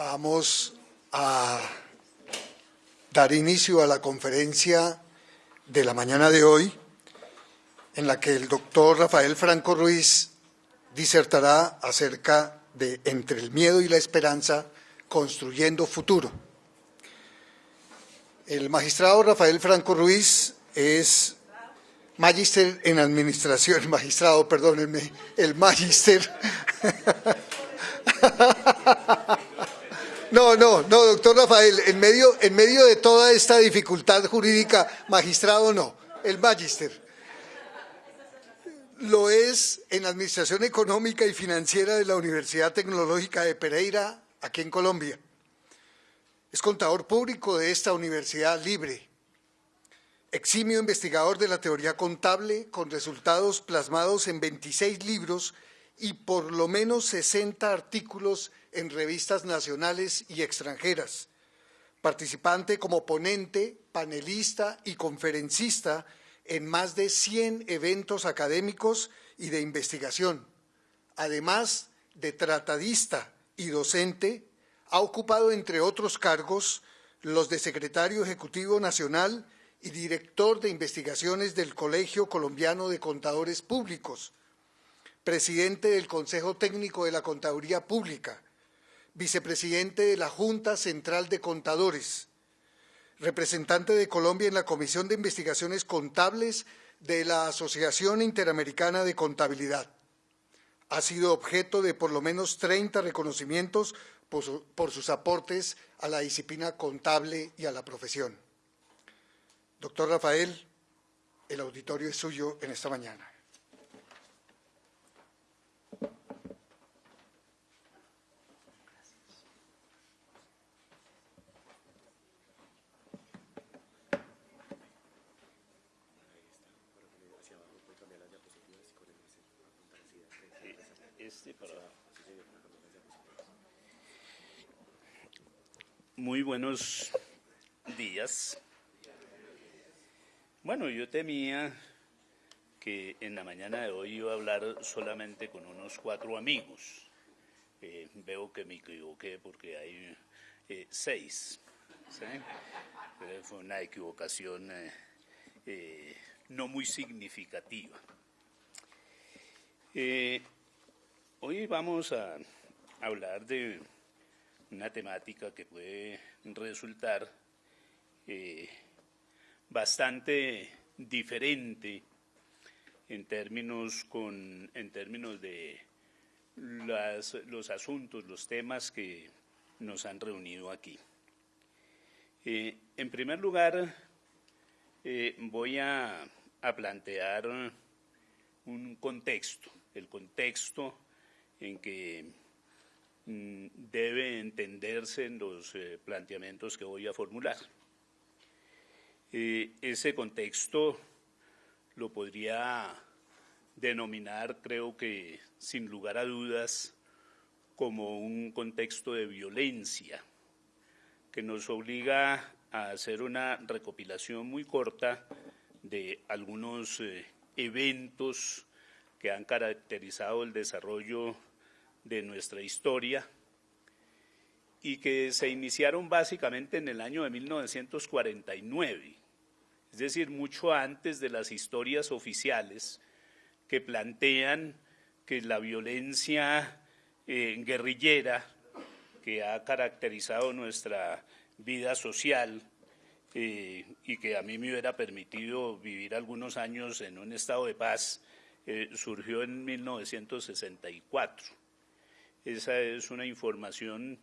Vamos a dar inicio a la conferencia de la mañana de hoy, en la que el doctor Rafael Franco Ruiz disertará acerca de Entre el miedo y la esperanza, construyendo futuro. El magistrado Rafael Franco Ruiz es magíster en administración, magistrado, perdónenme, el magíster. No, no, no, doctor Rafael, en medio, en medio de toda esta dificultad jurídica, magistrado no, el magíster. Lo es en Administración Económica y Financiera de la Universidad Tecnológica de Pereira, aquí en Colombia. Es contador público de esta universidad libre. Eximio investigador de la teoría contable con resultados plasmados en 26 libros y por lo menos 60 artículos en revistas nacionales y extranjeras. Participante como ponente, panelista y conferencista en más de 100 eventos académicos y de investigación. Además de tratadista y docente, ha ocupado, entre otros cargos, los de secretario ejecutivo nacional y director de investigaciones del Colegio Colombiano de Contadores Públicos, presidente del Consejo Técnico de la Contaduría Pública, vicepresidente de la Junta Central de Contadores, representante de Colombia en la Comisión de Investigaciones Contables de la Asociación Interamericana de Contabilidad. Ha sido objeto de por lo menos 30 reconocimientos por, sus aportes a la disciplina contable y a la profesión. Doctor Rafael, el auditorio es suyo en esta mañana. Muy buenos días. Bueno, yo temía que en la mañana de hoy iba a hablar solamente con unos cuatro amigos. Eh, veo que me equivoqué porque hay eh, seis. fue una equivocación eh, no muy significativa. hoy vamos a hablar de una temática que puede resultar eh, bastante diferente en términos, con, en términos de los asuntos, los temas que nos han reunido aquí. Eh, en primer lugar, eh, voy a, a plantear un contexto, el contexto en que debe entenderse en los eh, planteamientos que voy a formular. Eh, ese contexto lo podría denominar, creo que sin lugar a dudas, como un contexto de violencia que nos obliga a hacer una recopilación muy corta de algunos eh, eventos que han caracterizado el desarrollo de nuestra historia y que se iniciaron básicamente en el año de 1949, es decir, mucho antes de las historias oficiales que plantean que la violencia eh, guerrillera que ha caracterizado nuestra vida social eh, y que a mí me hubiera permitido vivir algunos años en un estado de paz, eh, surgió en 1964. Esa es una información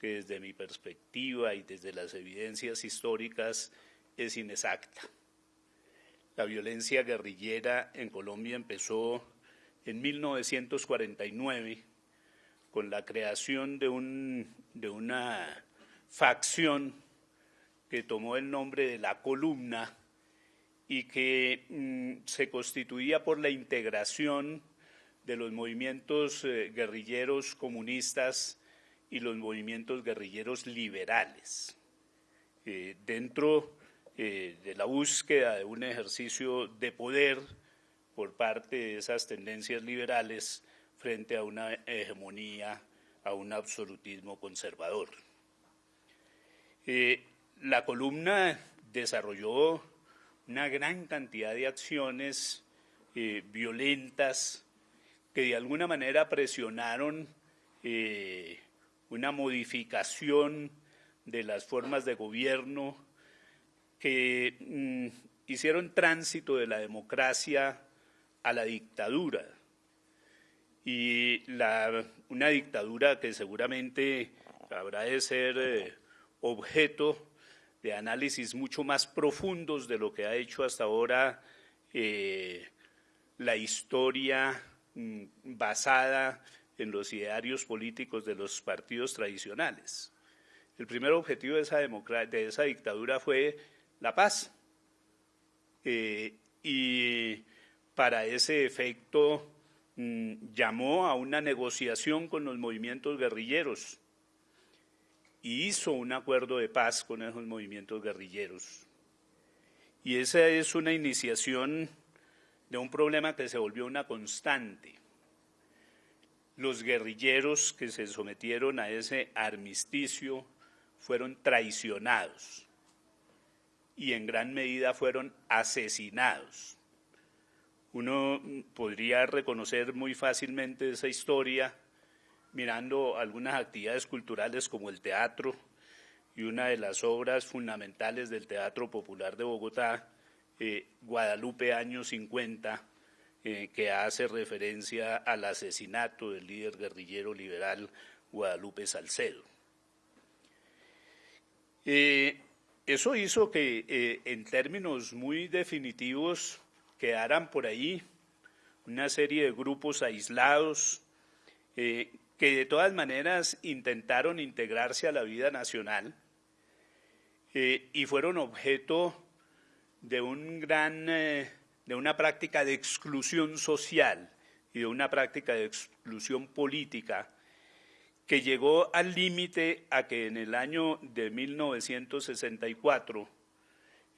que desde mi perspectiva y desde las evidencias históricas es inexacta. La violencia guerrillera en Colombia empezó en 1949 con la creación de, un, de una facción que tomó el nombre de la columna y que mm, se constituía por la integración de los movimientos eh, guerrilleros comunistas y los movimientos guerrilleros liberales. Eh, dentro eh, de la búsqueda de un ejercicio de poder por parte de esas tendencias liberales frente a una hegemonía a un absolutismo conservador. La columna desarrolló una gran cantidad de acciones violentas que de alguna manera presionaron eh, una modificación de las formas de gobierno que mm, hicieron tránsito de la democracia a la dictadura. Y una dictadura que seguramente habrá de ser eh, objeto de análisis mucho más profundos de lo que ha hecho hasta ahora eh, la historia basada en los idearios políticos de los partidos tradicionales. El primer objetivo de esa, de esa dictadura fue la paz. Eh, y para ese efecto mm, llamó a una negociación con los movimientos guerrilleros y hizo un acuerdo de paz con esos movimientos guerrilleros. Y esa es una iniciación de un problema que se volvió una constante. Los guerrilleros que se sometieron a ese armisticio fueron traicionados y en gran medida fueron asesinados. Uno podría reconocer muy fácilmente esa historia mirando algunas actividades culturales como el teatro y una de las obras fundamentales del Teatro Popular de Bogotá, eh, Guadalupe años 50, eh, que hace referencia al asesinato del líder guerrillero liberal Guadalupe Salcedo. Eh, eso hizo que en términos muy definitivos quedaran por ahí una serie de grupos aislados que de todas maneras intentaron integrarse a la vida nacional y fueron objeto de, un gran, eh, de una práctica de exclusión social y de una práctica de exclusión política que llegó al límite a que en el año de 1964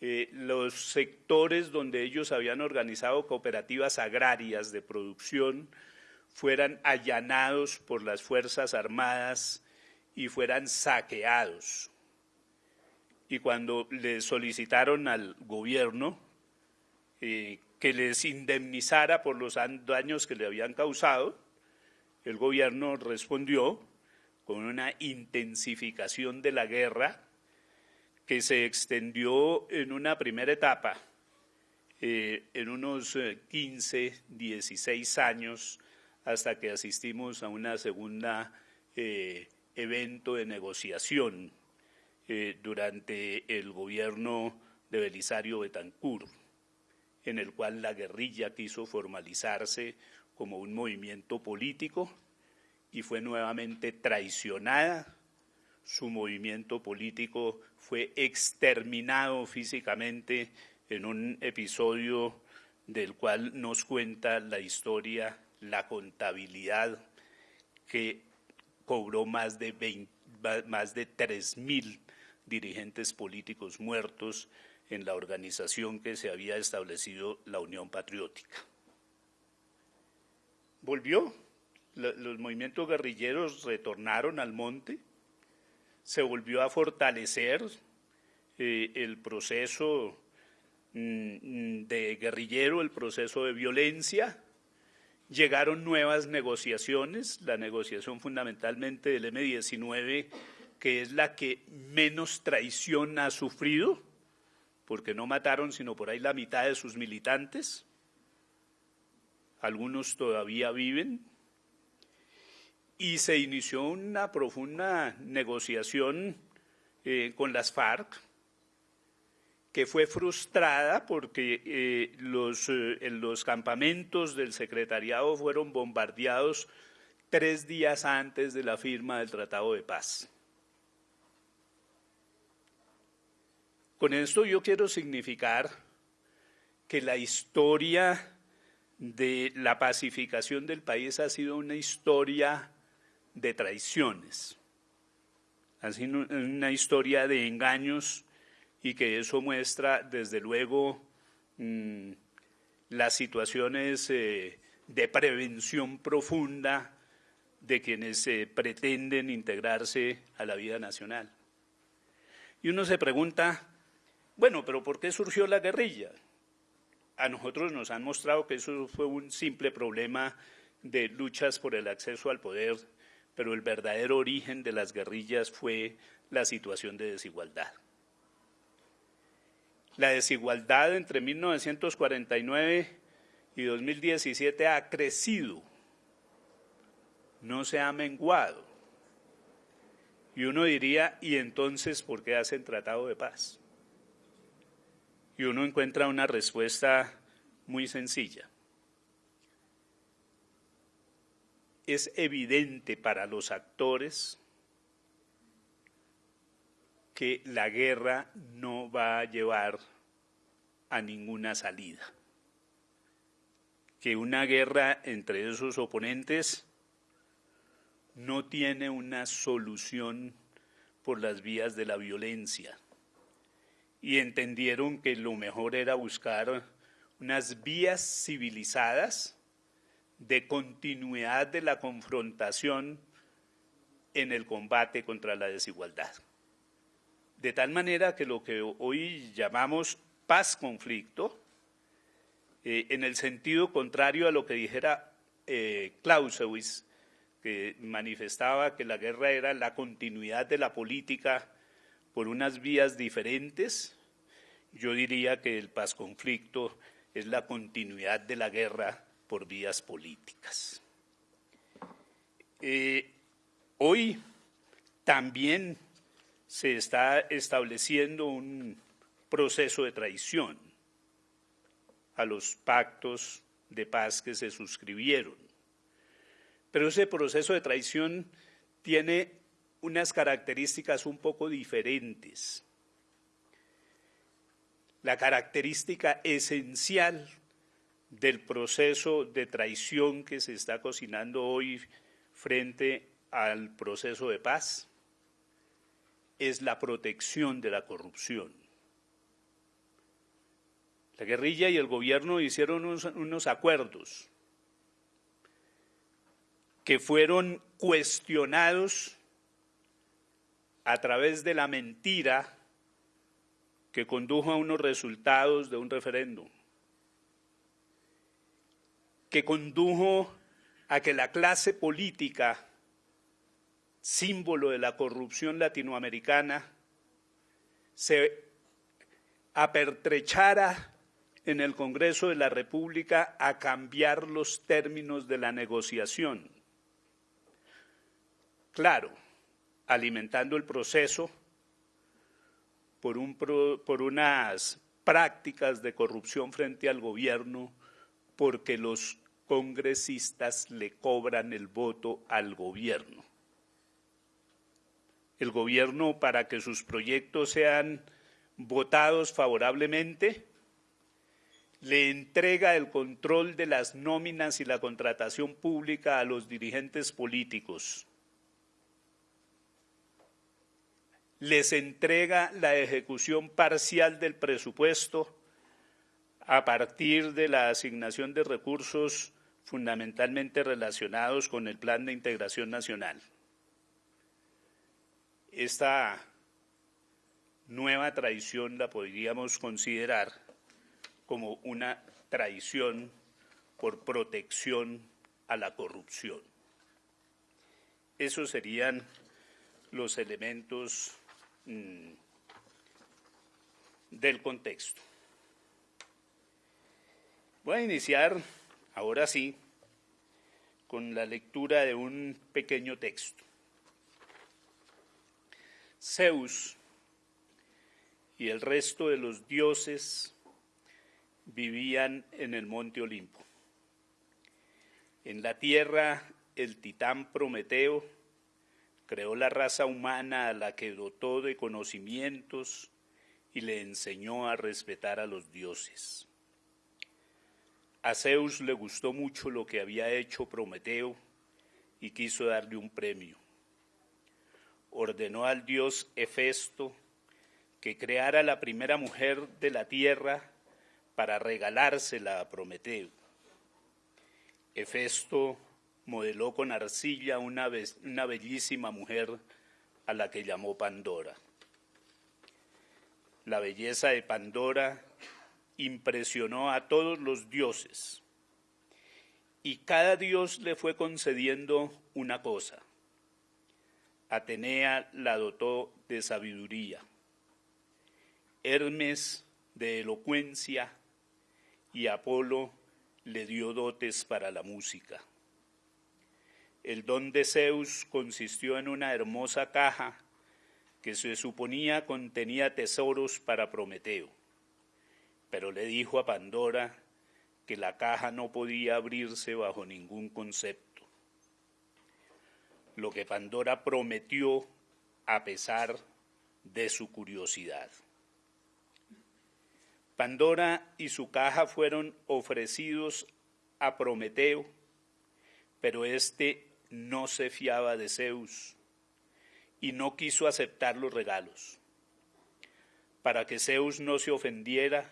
eh, los sectores donde ellos habían organizado cooperativas agrarias de producción fueran allanados por las Fuerzas Armadas y fueran saqueados. Y cuando le solicitaron al gobierno eh, que les indemnizara por los daños que le habían causado, el gobierno respondió con una intensificación de la guerra que se extendió en una primera etapa, eh, en unos 15, eh, 16 años, hasta que asistimos a una segunda evento de negociación eh, durante el gobierno de Belisario Betancur, en el cual la guerrilla quiso formalizarse como un movimiento político y fue nuevamente traicionada. Su movimiento político fue exterminado físicamente en un episodio del cual nos cuenta la historia la contabilidad que cobró más de, más de 3.000 dirigentes políticos muertos en la organización que se había establecido la Unión Patriótica. Volvió, los movimientos guerrilleros retornaron al monte, se volvió a fortalecer eh, el proceso mm, de guerrillero, el proceso de violencia, Llegaron nuevas negociaciones, la negociación fundamentalmente del M-19, que es la que menos traición ha sufrido, porque no mataron sino por ahí la mitad de sus militantes. Algunos todavía viven. Y se inició una profunda negociación eh, con las FARC, que fue frustrada porque eh, eh, los campamentos del secretariado fueron bombardeados tres días antes de la firma del Tratado de Paz. Con esto yo quiero significar que la historia de la pacificación del país ha sido una historia de traiciones, ha sido una historia de engaños y que eso muestra, desde luego, mm, las situaciones eh, de prevención profunda de quienes eh, pretenden integrarse a la vida nacional. Y uno se pregunta, bueno, pero ¿por qué surgió la guerrilla? A nosotros nos han mostrado que eso fue un simple problema de luchas por el acceso al poder, pero el verdadero origen de las guerrillas fue la situación de desigualdad. La desigualdad entre 1949 y 2017 ha crecido, no se ha menguado. Y uno diría, ¿y entonces por qué hacen tratado de paz? Y uno encuentra una respuesta muy sencilla. Es evidente para los actores que la guerra no va a llevar a ninguna salida. Que una guerra entre esos oponentes no tiene una solución por las vías de la violencia. Y entendieron que lo mejor era buscar unas vías civilizadas de continuidad de la confrontación en el combate contra la desigualdad. De tal manera que lo que hoy llamamos paz-conflicto, eh, en el sentido contrario a lo que dijera eh, Clausewitz, que manifestaba que la guerra era la continuidad de la política por unas vías diferentes, yo diría que el paz-conflicto es la continuidad de la guerra por vías políticas. Eh, hoy también se está estableciendo un proceso de traición a los pactos de paz que se suscribieron. Pero ese proceso de traición tiene unas características un poco diferentes. La característica esencial del proceso de traición que se está cocinando hoy frente al proceso de paz es la protección de la corrupción. La guerrilla y el gobierno hicieron unos, acuerdos que fueron cuestionados a través de la mentira que condujo a unos resultados de un referéndum, que condujo a que la clase política símbolo de la corrupción latinoamericana, se apertrechara en el Congreso de la República a cambiar los términos de la negociación. Claro, alimentando el proceso por, un, por unas prácticas de corrupción frente al gobierno, porque los congresistas le cobran el voto al gobierno el gobierno para que sus proyectos sean votados favorablemente, le entrega el control de las nóminas y la contratación pública a los dirigentes políticos. Les entrega la ejecución parcial del presupuesto a partir de la asignación de recursos fundamentalmente relacionados con el Plan de Integración Nacional esta nueva traición la podríamos considerar como una traición por protección a la corrupción. Esos serían los elementos mm, del contexto. Voy a iniciar, ahora sí, con la lectura de un pequeño texto. Zeus y el resto de los dioses vivían en el monte Olimpo. En la tierra, el titán Prometeo creó la raza humana a la que dotó de conocimientos y le enseñó a respetar a los dioses. A Zeus le gustó mucho lo que había hecho Prometeo y quiso darle un premio ordenó al dios Hefesto que creara la primera mujer de la tierra para regalársela a Prometeo. Hefesto modeló con arcilla una, una bellísima mujer a la que llamó Pandora. La belleza de Pandora impresionó a todos los dioses y cada dios le fue concediendo una cosa. Atenea la dotó de sabiduría, Hermes de elocuencia y Apolo le dio dotes para la música. El don de Zeus consistió en una hermosa caja que se suponía contenía tesoros para Prometeo, pero le dijo a Pandora que la caja no podía abrirse bajo ningún concepto. Lo que Pandora prometió a pesar de su curiosidad. Pandora y su caja fueron ofrecidos a Prometeo, pero éste no se fiaba de Zeus y no quiso aceptar los regalos. Para que Zeus no se ofendiera,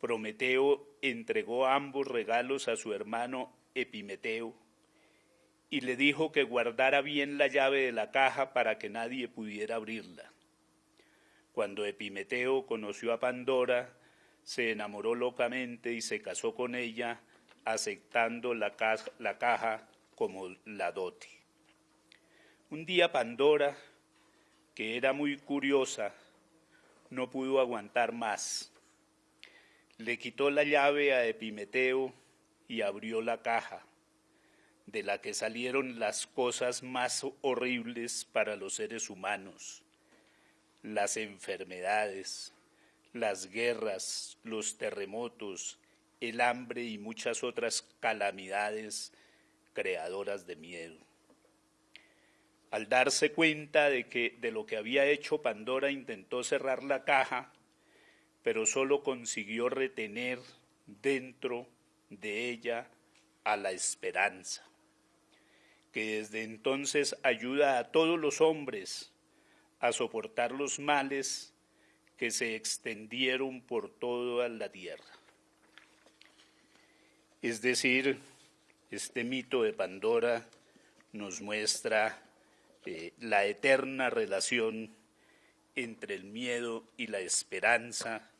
Prometeo entregó ambos regalos a su hermano Epimeteo y le dijo que guardara bien la llave de la caja para que nadie pudiera abrirla. Cuando Epimeteo conoció a Pandora, se enamoró locamente y se casó con ella, aceptando la caja, como la dote. Un día Pandora, que era muy curiosa, no pudo aguantar más le quitó la llave a Epimeteo y abrió la caja, de la que salieron las cosas más horribles para los seres humanos, las enfermedades, las guerras, los terremotos, el hambre y muchas otras calamidades creadoras de miedo. Al darse cuenta de que de lo que había hecho Pandora intentó cerrar la caja pero solo consiguió retener dentro de ella a la esperanza, que desde entonces ayuda a todos los hombres a soportar los males que se extendieron por toda la tierra. Es decir, este mito de Pandora nos muestra eh, la eterna relación entre el miedo y la esperanza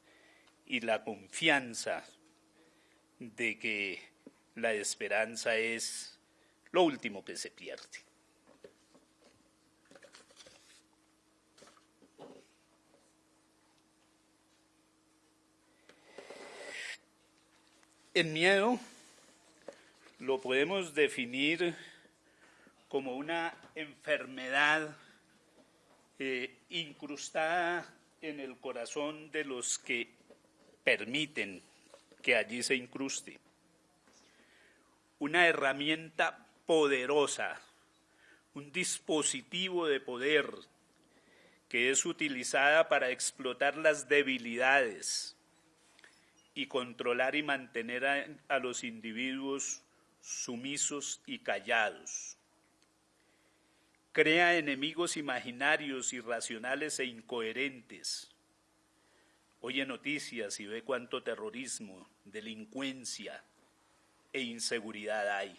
y la confianza de que la esperanza es lo último que se pierde. El miedo lo podemos definir como una enfermedad eh, incrustada en el corazón de los que permiten que allí se incruste. Una herramienta poderosa, un dispositivo de poder que es utilizada para explotar las debilidades y controlar y mantener a, a los individuos sumisos y callados crea enemigos imaginarios, irracionales e incoherentes. Oye noticias y ve cuánto terrorismo, delincuencia e inseguridad hay.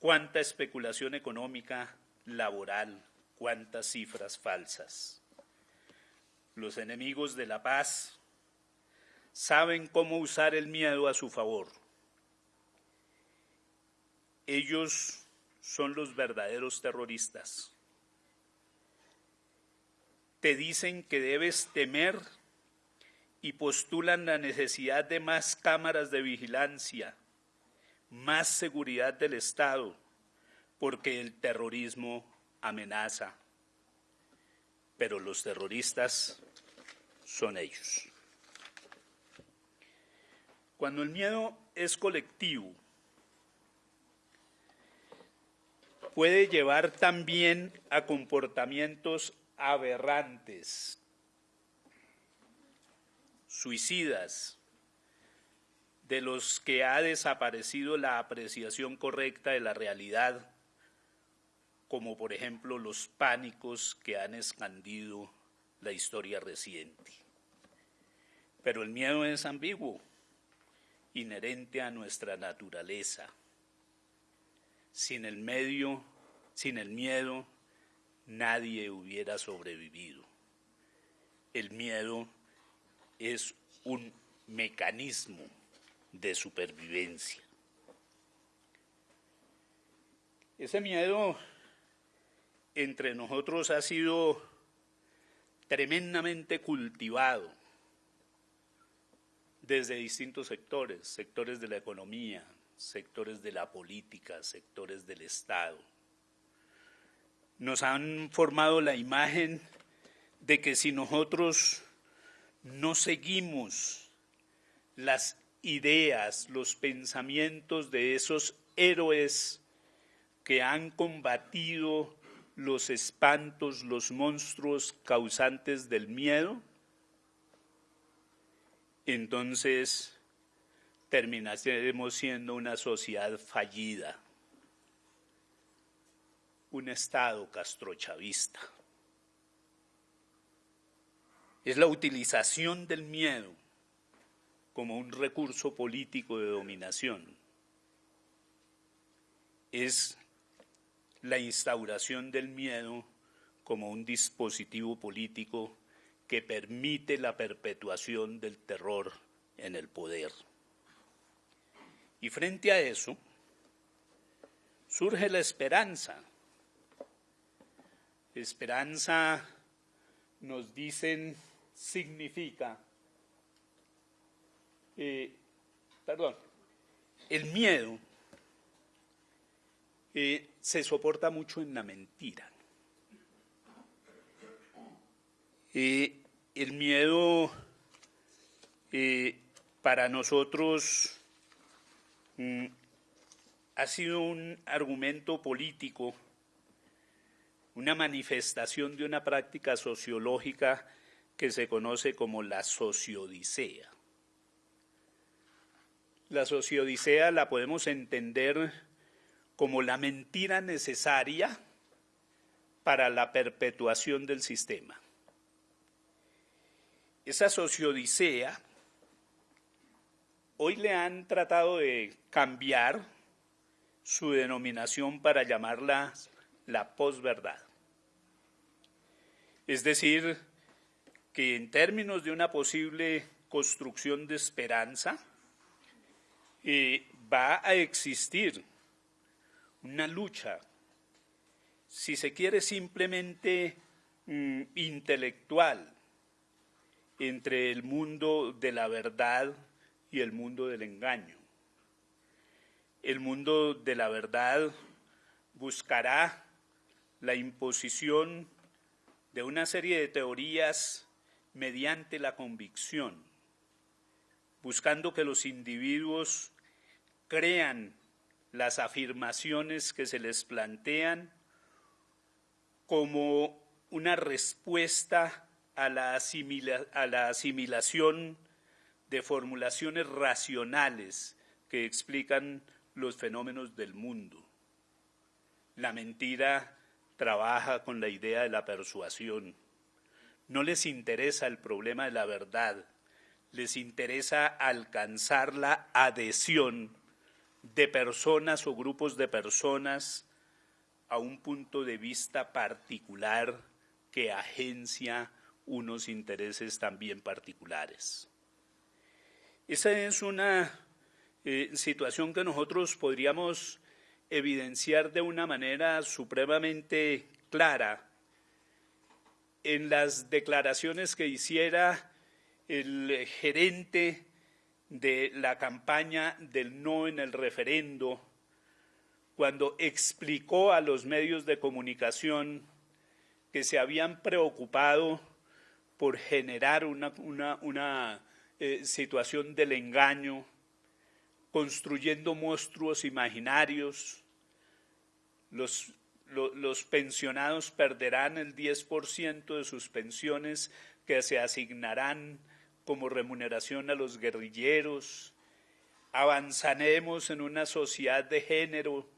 Cuánta especulación económica, laboral, cuántas cifras falsas. Los enemigos de la paz saben cómo usar el miedo a su favor. Ellos son los verdaderos terroristas. Te dicen que debes temer y postulan la necesidad de más cámaras de vigilancia, más seguridad del Estado, porque el terrorismo amenaza. Pero los terroristas son ellos. Cuando el miedo es colectivo, puede llevar también a comportamientos aberrantes, suicidas, de los que ha desaparecido la apreciación correcta de la realidad, como por ejemplo los pánicos que han escondido la historia reciente. Pero el miedo es ambiguo, inherente a nuestra naturaleza sin el medio, sin el miedo, nadie hubiera sobrevivido. El miedo es un mecanismo de supervivencia. Ese miedo entre nosotros ha sido tremendamente cultivado desde distintos sectores, sectores de la economía, sectores de la política, sectores del Estado. Nos han formado la imagen de que si nosotros no seguimos las ideas, los pensamientos de esos héroes que han combatido los espantos, los monstruos causantes del miedo, entonces terminaremos siendo una sociedad fallida, un Estado castrochavista. Es la utilización del miedo como un recurso político de dominación. Es la instauración del miedo como un dispositivo político que permite la perpetuación del terror en el poder. Y frente a eso, surge la esperanza. Esperanza, nos dicen, significa, eh, perdón, el miedo eh, se soporta mucho en la mentira. Eh, el miedo para nosotros mm, ha sido un argumento político, una manifestación de una práctica sociológica que se conoce como la sociodicea. La sociodicea la podemos entender como la mentira necesaria para la perpetuación del sistema. Esa sociodicea hoy le han tratado de cambiar su denominación para llamarla la posverdad. Es decir, que en términos de una posible construcción de esperanza, eh, va a existir una lucha, si se quiere simplemente mm, intelectual, entre el mundo de la verdad y el mundo del engaño. El mundo de la verdad buscará la imposición de una serie de teorías mediante la convicción, buscando que los individuos crean las afirmaciones que se les plantean como una respuesta a la, a la asimilación de formulaciones racionales que explican los fenómenos del mundo. La mentira trabaja con la idea de la persuasión no les interesa el problema de la verdad, les interesa alcanzar la adhesión de personas o grupos de personas a un punto de vista particular que agencia unos intereses también particulares. Esa es una eh, situación que nosotros podríamos evidenciar de una manera supremamente clara en las declaraciones que hiciera el gerente de la campaña del no en el referendo, cuando explicó a los medios de comunicación que se habían preocupado por generar una, eh, situación del engaño, construyendo monstruos imaginarios, los pensionados perderán el 10% de sus pensiones que se asignarán como remuneración a los guerrilleros, avanzaremos en una sociedad de género,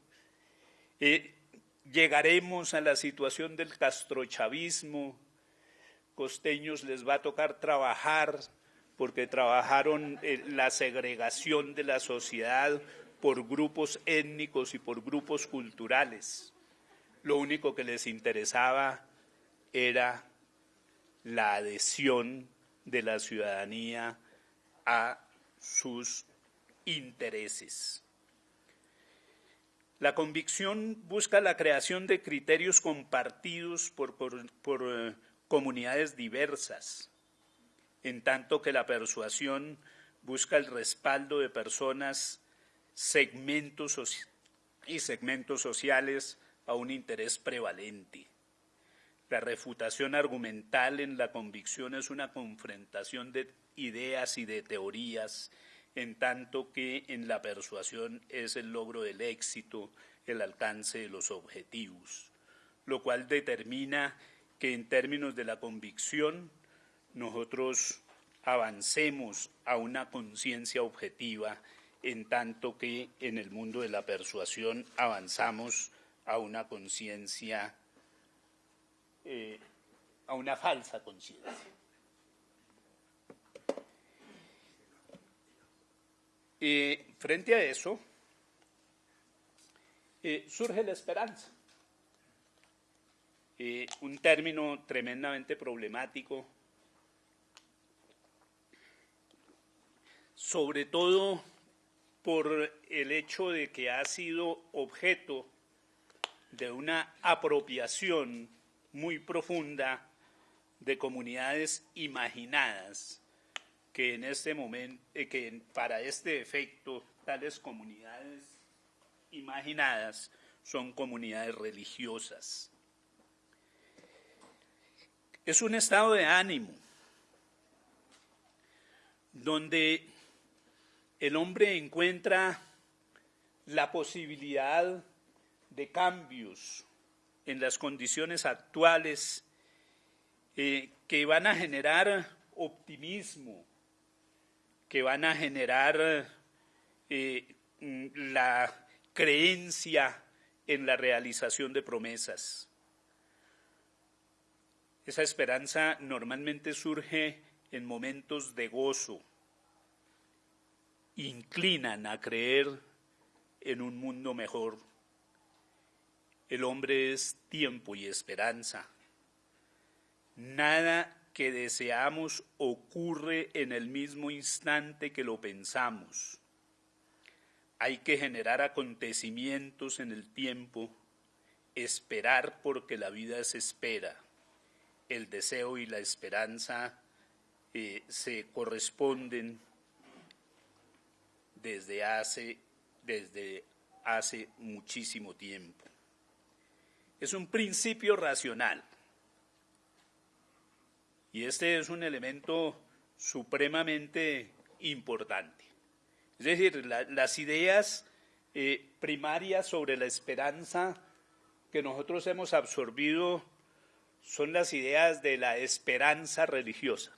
eh, llegaremos a la situación del castrochavismo, costeños les va a tocar trabajar porque trabajaron la segregación de la sociedad por grupos étnicos y por grupos culturales. Lo único que les interesaba era la adhesión de la ciudadanía a sus intereses. La convicción busca la creación de criterios compartidos por, eh, comunidades diversas, en tanto que la persuasión busca el respaldo de personas, segmentos y segmentos sociales a un interés prevalente. La refutación argumental en la convicción es una confrontación de ideas y de teorías, en tanto que en la persuasión es el logro del éxito, el alcance de los objetivos, lo cual determina que en términos de la convicción nosotros avancemos a una conciencia objetiva, en tanto que en el mundo de la persuasión avanzamos a una conciencia, eh, a una falsa conciencia. Eh, frente a eso, eh, surge la esperanza, un término tremendamente problemático, sobre todo por el hecho de que ha sido objeto de una apropiación muy profunda de comunidades imaginadas que en este momento, eh, que para este efecto, tales comunidades imaginadas son comunidades religiosas. Es un estado de ánimo donde el hombre encuentra la posibilidad de cambios en las condiciones actuales eh, que van a generar optimismo, que van a generar eh, la creencia en la realización de promesas. Esa esperanza normalmente surge en momentos de gozo, inclinan a creer en un mundo mejor. El hombre es tiempo y esperanza. Nada que deseamos ocurre en el mismo instante que lo pensamos. Hay que generar acontecimientos en el tiempo, esperar porque la vida se espera. El deseo y la esperanza eh, se corresponden desde hace, desde hace muchísimo tiempo. Es un principio racional y este es un elemento supremamente importante. Es decir, las ideas eh, primarias sobre la esperanza que nosotros hemos absorbido son las ideas de la esperanza religiosa.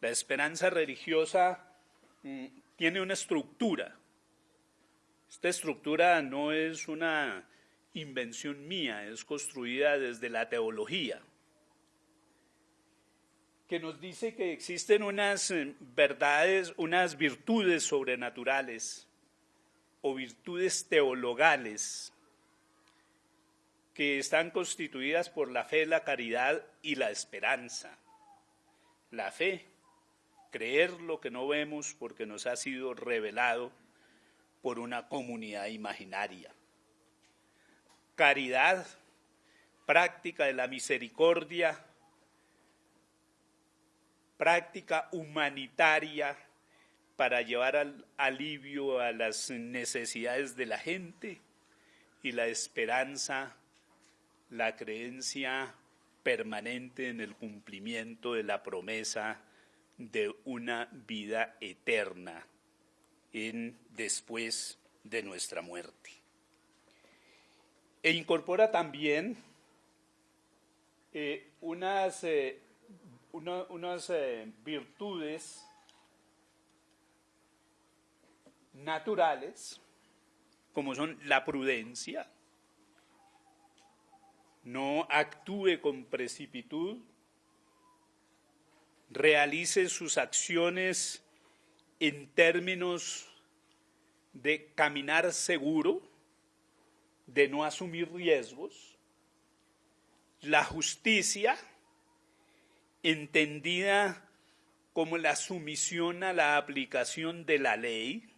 La esperanza religiosa tiene una estructura. Esta estructura no es una invención mía, es construida desde la teología que nos dice que existen unas eh, verdades, unas virtudes sobrenaturales o virtudes teologales que están constituidas por la fe, la caridad y la esperanza. La fe, creer lo que no vemos porque nos ha sido revelado por una comunidad imaginaria. Caridad, práctica de la misericordia, práctica humanitaria para llevar al alivio a las necesidades de la gente y la esperanza, la creencia permanente en el cumplimiento de la promesa de una vida eterna en después de nuestra muerte. E incorpora también eh, unas eh, unas eh, virtudes naturales, como son la prudencia, no actúe con precipitud, realice sus acciones en términos de caminar seguro, de no asumir riesgos, la justicia entendida como la sumisión a la aplicación de la ley,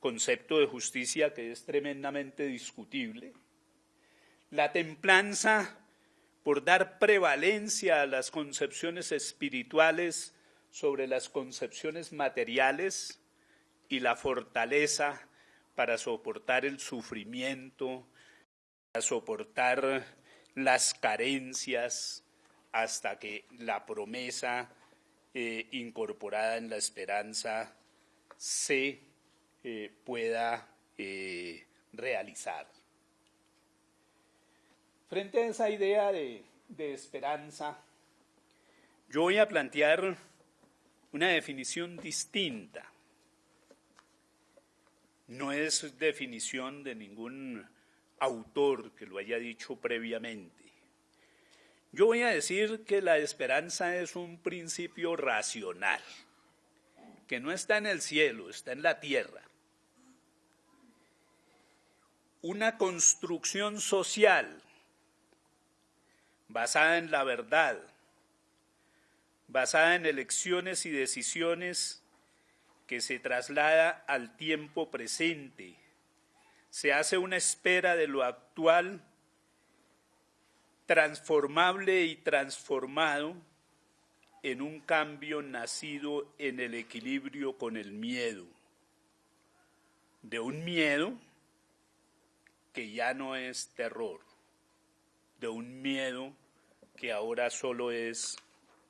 concepto de justicia que es tremendamente discutible, la templanza por dar prevalencia a las concepciones espirituales sobre las concepciones materiales y la fortaleza para soportar el sufrimiento, para soportar las carencias, hasta que la promesa eh, incorporada en la esperanza se eh, pueda eh, realizar. Frente a esa idea de, esperanza, yo voy a plantear una definición distinta. No es definición de ningún autor que lo haya dicho previamente. Yo voy a decir que la esperanza es un principio racional, que no está en el cielo, está en la tierra. Una construcción social basada en la verdad, basada en elecciones y decisiones que se traslada al tiempo presente. Se hace una espera de lo actual transformable y transformado en un cambio nacido en el equilibrio con el miedo, de un miedo que ya no es terror, de un miedo que ahora solo es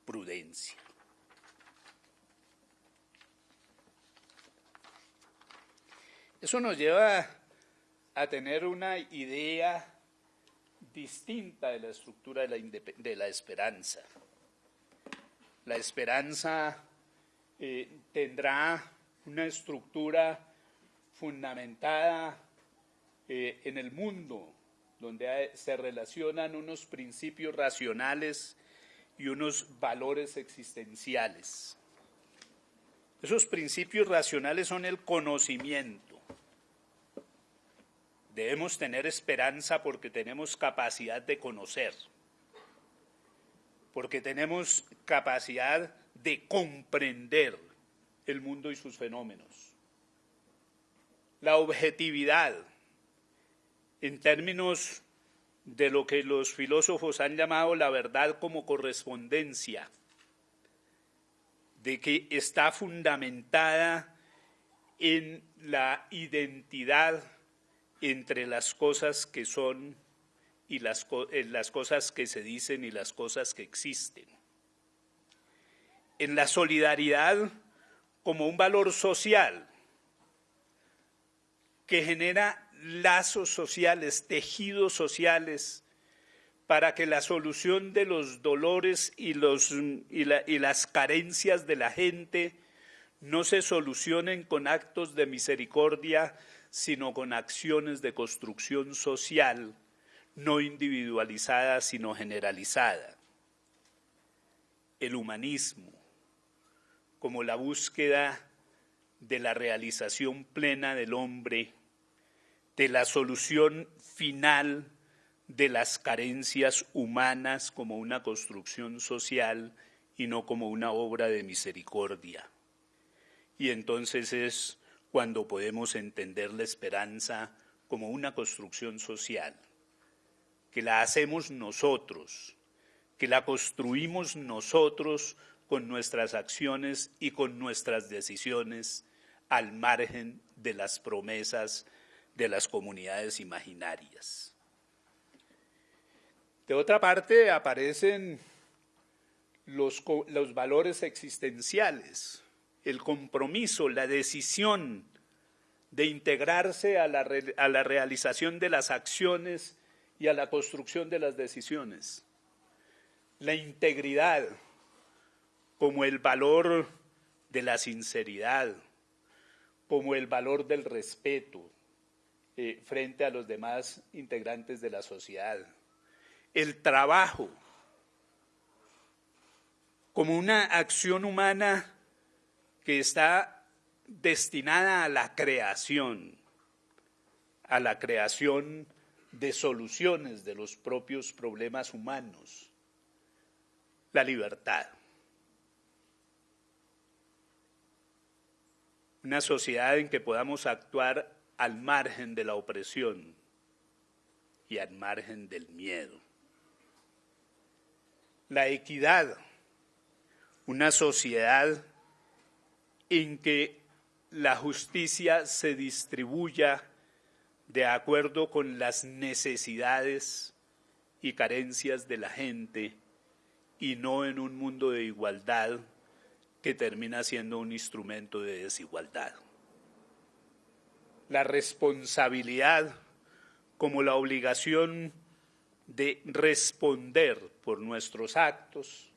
prudencia. Eso nos lleva a tener una idea distinta de la estructura de la, esperanza. La esperanza eh, tendrá una estructura fundamentada eh, en el mundo, donde se relacionan unos principios racionales y unos valores existenciales. Esos principios racionales son el conocimiento, Debemos tener esperanza porque tenemos capacidad de conocer, porque tenemos capacidad de comprender el mundo y sus fenómenos. La objetividad, en términos de lo que los filósofos han llamado la verdad como correspondencia, de que está fundamentada en la identidad entre las cosas que son y las, cosas que se dicen y las cosas que existen. En la solidaridad como un valor social que genera lazos sociales, tejidos sociales, para que la solución de los dolores y, las carencias de la gente no se solucionen con actos de misericordia, sino con acciones de construcción social, no individualizada, sino generalizada. El humanismo, como la búsqueda de la realización plena del hombre, de la solución final de las carencias humanas como una construcción social y no como una obra de misericordia. Y entonces es cuando podemos entender la esperanza como una construcción social, que la hacemos nosotros, que la construimos nosotros con nuestras acciones y con nuestras decisiones al margen de las promesas de las comunidades imaginarias. De otra parte, aparecen los, los valores existenciales, el compromiso, la decisión de integrarse a la, a la, realización de las acciones y a la construcción de las decisiones. La integridad como el valor de la sinceridad, como el valor del respeto eh, frente a los demás integrantes de la sociedad. El trabajo como una acción humana que está destinada a la creación, a la creación de soluciones de los propios problemas humanos, la libertad. Una sociedad en que podamos actuar al margen de la opresión y al margen del miedo. La equidad, una sociedad en que la justicia se distribuya de acuerdo con las necesidades y carencias de la gente y no en un mundo de igualdad que termina siendo un instrumento de desigualdad. La responsabilidad como la obligación de responder por nuestros actos,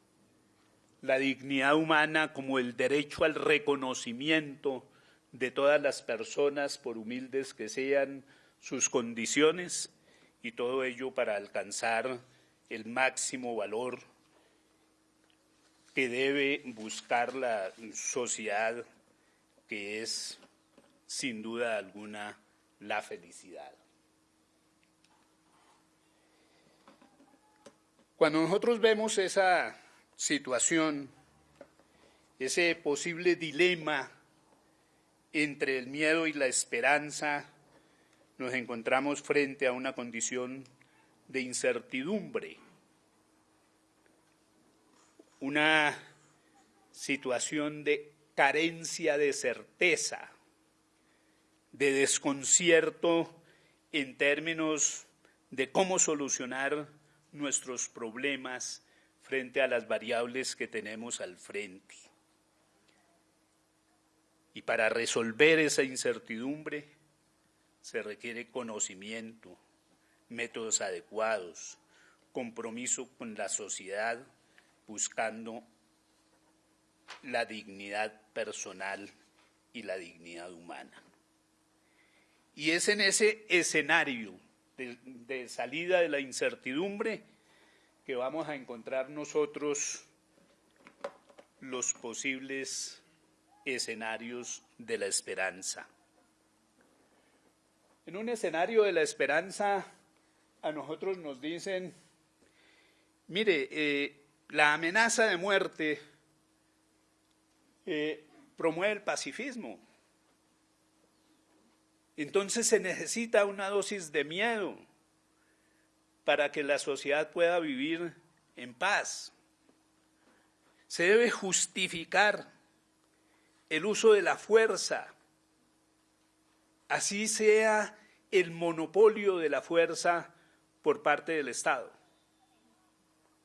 la dignidad humana como el derecho al reconocimiento de todas las personas, por humildes que sean, sus condiciones y todo ello para alcanzar el máximo valor que debe buscar la sociedad, que es sin duda alguna la felicidad. Cuando nosotros vemos esa situación, ese posible dilema entre el miedo y la esperanza, nos encontramos frente a una condición de incertidumbre, una situación de carencia de certeza, de desconcierto en términos de cómo solucionar nuestros problemas frente a las variables que tenemos al frente. Y para resolver esa incertidumbre, se requiere conocimiento, métodos adecuados, compromiso con la sociedad, buscando la dignidad personal y la dignidad humana. Y es en ese escenario de, salida de la incertidumbre que vamos a encontrar nosotros los posibles escenarios de la esperanza. En un escenario de la esperanza, a nosotros nos dicen, mire, eh, la amenaza de muerte eh, promueve el pacifismo. Entonces se necesita una dosis de miedo para que la sociedad pueda vivir en paz. Se debe justificar el uso de la fuerza así sea el monopolio de la fuerza por parte del Estado,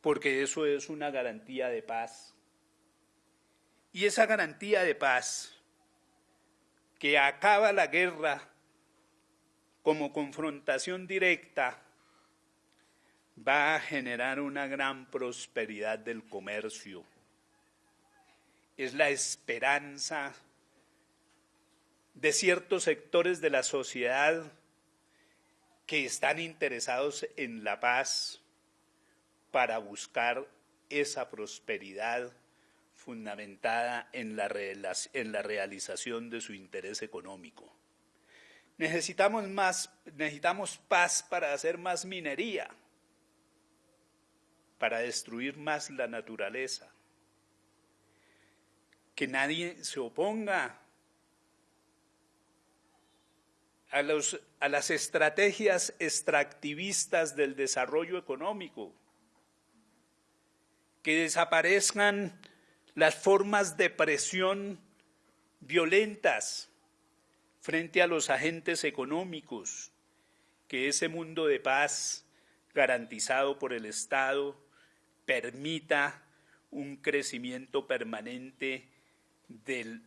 porque eso es una garantía de paz. Y esa garantía de paz que acaba la guerra como confrontación directa va a generar una gran prosperidad del comercio. Es la esperanza de ciertos sectores de la sociedad que están interesados en la paz para buscar esa prosperidad fundamentada en la, realización de su interés económico. Necesitamos, más, necesitamos paz para hacer más minería, para destruir más la naturaleza. Que nadie se oponga a, los, a las estrategias extractivistas del desarrollo económico, que desaparezcan las formas de presión violentas frente a los agentes económicos, que ese mundo de paz garantizado por el Estado permita un crecimiento permanente del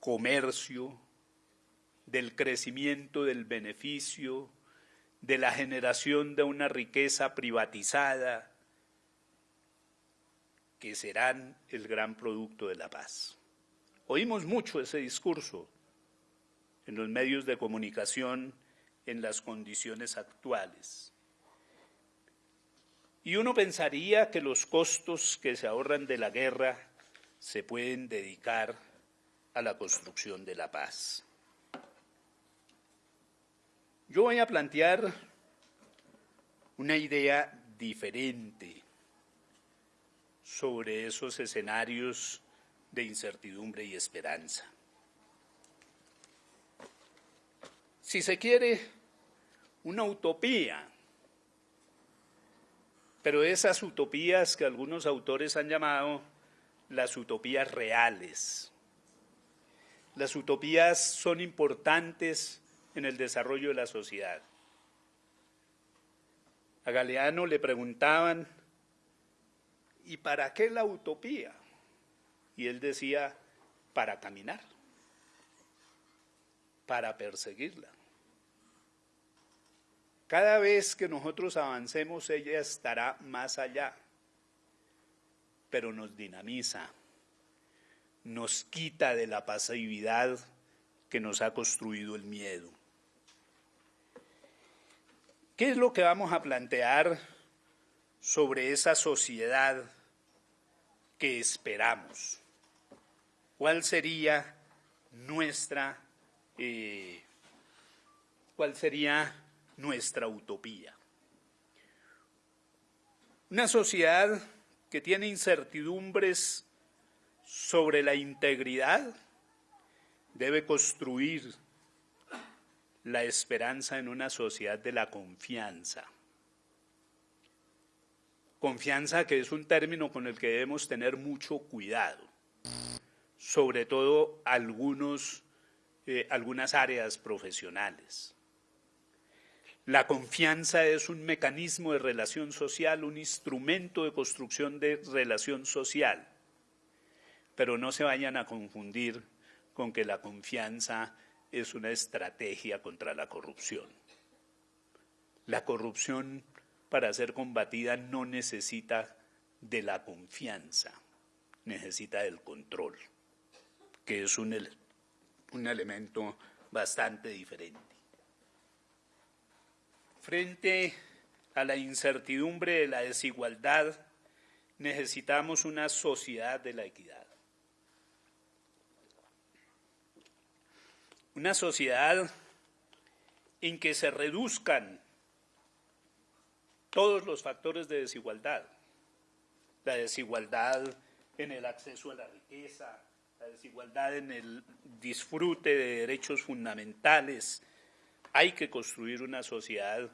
comercio, del crecimiento del beneficio, de la generación de una riqueza privatizada, que serán el gran producto de la paz. Oímos mucho ese discurso en los medios de comunicación en las condiciones actuales. Y uno pensaría que los costos que se ahorran de la guerra se pueden dedicar a la construcción de la paz. Yo voy a plantear una idea diferente sobre esos escenarios de incertidumbre y esperanza. Si se quiere, una utopía, pero esas utopías que algunos autores han llamado las utopías reales. Las utopías son importantes en el desarrollo de la sociedad. A Galeano le preguntaban, ¿y para qué la utopía? Y él decía, para caminar, para perseguirla. Cada vez que nosotros avancemos, ella estará más allá, pero nos dinamiza, nos quita de la pasividad que nos ha construido el miedo. ¿Qué es lo que vamos a plantear sobre esa sociedad que esperamos? ¿Cuál sería nuestra, eh, cuál sería nuestra utopía? Una sociedad que tiene incertidumbres sobre la integridad debe construir la esperanza en una sociedad de la confianza. Confianza que es un término con el que debemos tener mucho cuidado sobre todo algunos, eh, algunas áreas profesionales. La confianza es un mecanismo de relación social, un instrumento de construcción de relación social, pero no se vayan a confundir con que la confianza es una estrategia contra la corrupción. La corrupción, para ser combatida, no necesita de la confianza, necesita del control que es un, elemento bastante diferente. Frente a la incertidumbre de la desigualdad, necesitamos una sociedad de la equidad. Una sociedad en que se reduzcan todos los factores de desigualdad. La desigualdad en el acceso a la riqueza, la desigualdad en el disfrute de derechos fundamentales. Hay que construir una sociedad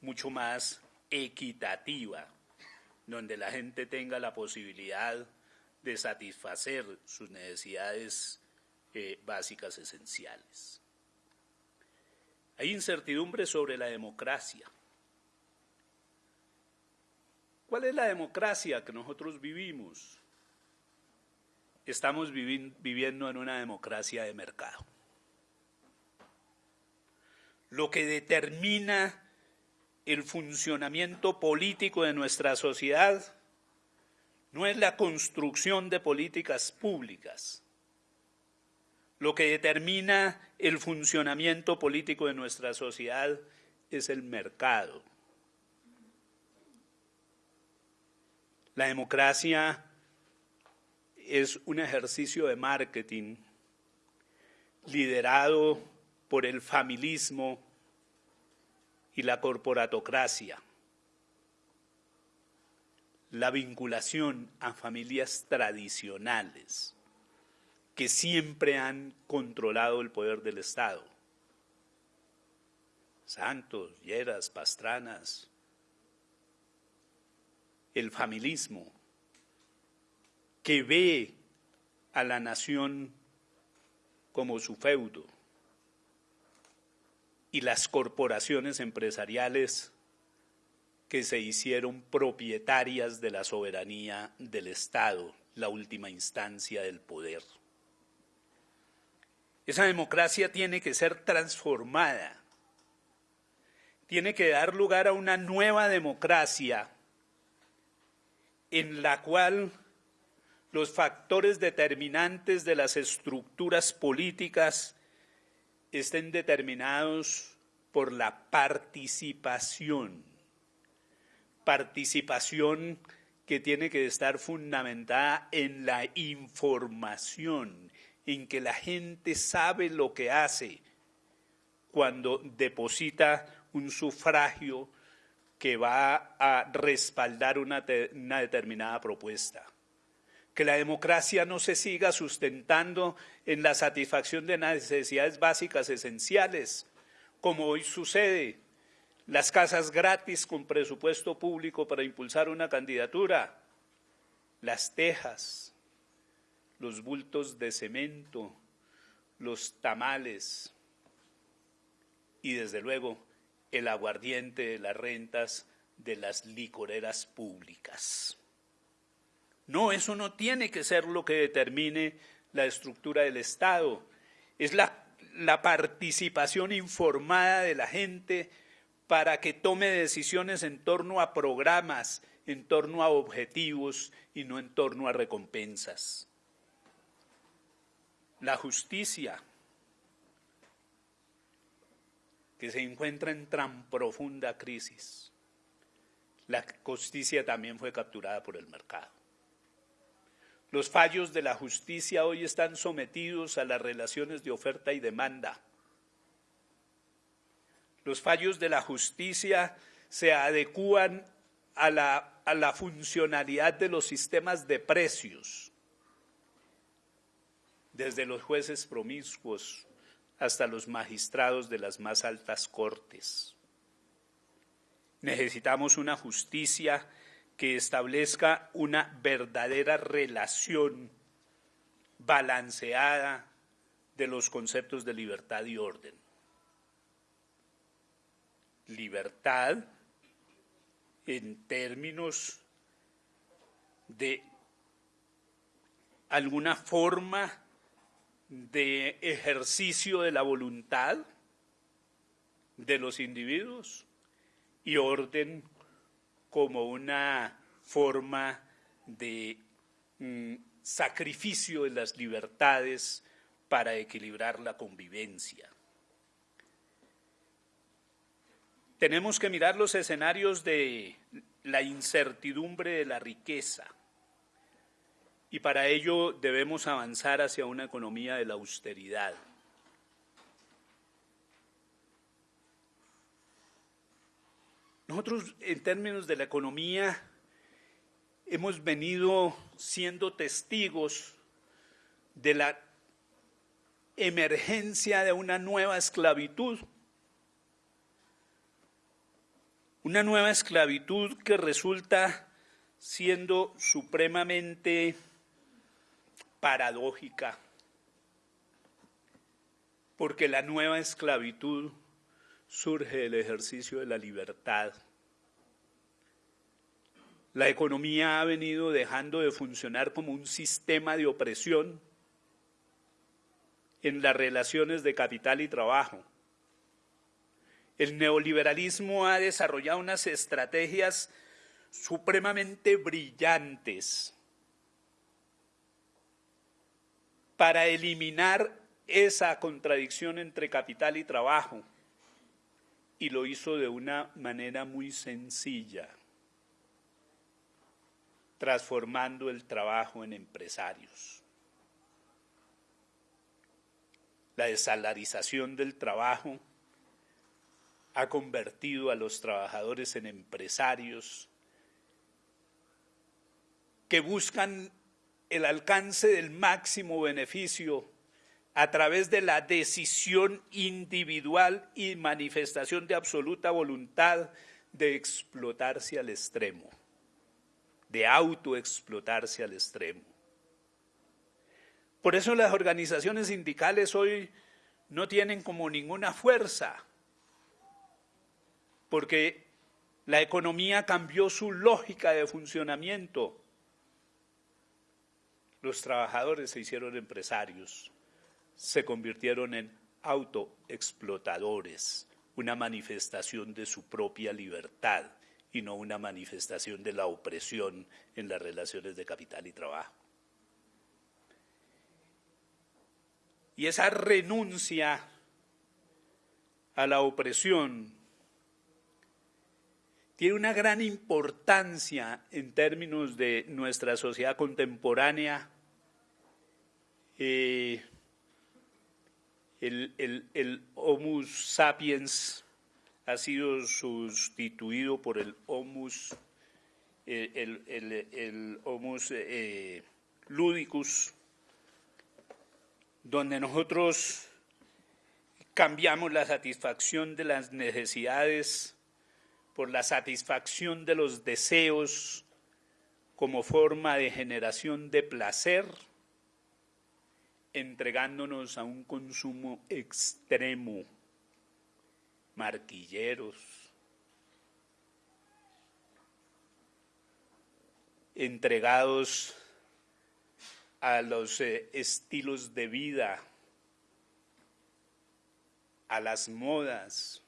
mucho más equitativa, donde la gente tenga la posibilidad de satisfacer sus necesidades eh, básicas esenciales. Hay incertidumbre sobre la democracia. ¿Cuál es la democracia que nosotros vivimos? estamos viviendo en una democracia de mercado. Lo que determina el funcionamiento político de nuestra sociedad no es la construcción de políticas públicas. Lo que determina el funcionamiento político de nuestra sociedad es el mercado. La democracia es un ejercicio de marketing liderado por el familismo y la corporatocracia. La vinculación a familias tradicionales que siempre han controlado el poder del Estado. Santos, Lleras, Pastranas, el familismo que ve a la nación como su feudo y las corporaciones empresariales que se hicieron propietarias de la soberanía del Estado, la última instancia del poder. Esa democracia tiene que ser transformada, tiene que dar lugar a una nueva democracia en la cual los factores determinantes de las estructuras políticas estén determinados por la participación. Participación que tiene que estar fundamentada en la información, en que la gente sabe lo que hace cuando deposita un sufragio que va a respaldar una, determinada propuesta. Que la democracia no se siga sustentando en la satisfacción de necesidades básicas esenciales, como hoy sucede. Las casas gratis con presupuesto público para impulsar una candidatura, las tejas, los bultos de cemento, los tamales y desde luego el aguardiente de las rentas de las licoreras públicas. No, eso no tiene que ser lo que determine la estructura del Estado. Es la, participación informada de la gente para que tome decisiones en torno a programas, en torno a objetivos y no en torno a recompensas. La justicia, que se encuentra en tan profunda crisis. La justicia también fue capturada por el mercado. Los fallos de la justicia hoy están sometidos a las relaciones de oferta y demanda. Los fallos de la justicia se adecúan a la, a la funcionalidad de los sistemas de precios, desde los jueces promiscuos hasta los magistrados de las más altas cortes. Necesitamos una justicia que establezca una verdadera relación balanceada de los conceptos de libertad y orden. Libertad en términos de alguna forma de ejercicio de la voluntad de los individuos y orden como una forma de mm, sacrificio de las libertades para equilibrar la convivencia. Tenemos que mirar los escenarios de la incertidumbre de la riqueza y para ello debemos avanzar hacia una economía de la austeridad. Nosotros, en términos de la economía, hemos venido siendo testigos de la emergencia de una nueva esclavitud. Una nueva esclavitud que resulta siendo supremamente paradójica, porque la nueva esclavitud surge del ejercicio de la libertad. La economía ha venido dejando de funcionar como un sistema de opresión en las relaciones de capital y trabajo. El neoliberalismo ha desarrollado unas estrategias supremamente brillantes para eliminar esa contradicción entre capital y trabajo. Y lo hizo de una manera muy sencilla, transformando el trabajo en empresarios. La desalarización del trabajo ha convertido a los trabajadores en empresarios que buscan el alcance del máximo beneficio a través de la decisión individual y manifestación de absoluta voluntad de explotarse al extremo, de autoexplotarse al extremo. Por eso las organizaciones sindicales hoy no tienen como ninguna fuerza, porque la economía cambió su lógica de funcionamiento los trabajadores se hicieron empresarios, se convirtieron en autoexplotadores, una manifestación de su propia libertad y no una manifestación de la opresión en las relaciones de capital y trabajo. Y esa renuncia a la opresión tiene una gran importancia en términos de nuestra sociedad contemporánea eh, el, el, Homus sapiens ha sido sustituido por el Homus, el, el eh, ludicus, donde nosotros cambiamos la satisfacción de las necesidades por la satisfacción de los deseos como forma de generación de placer, entregándonos a un consumo extremo, marquilleros, entregados a los eh, estilos de vida, a las modas,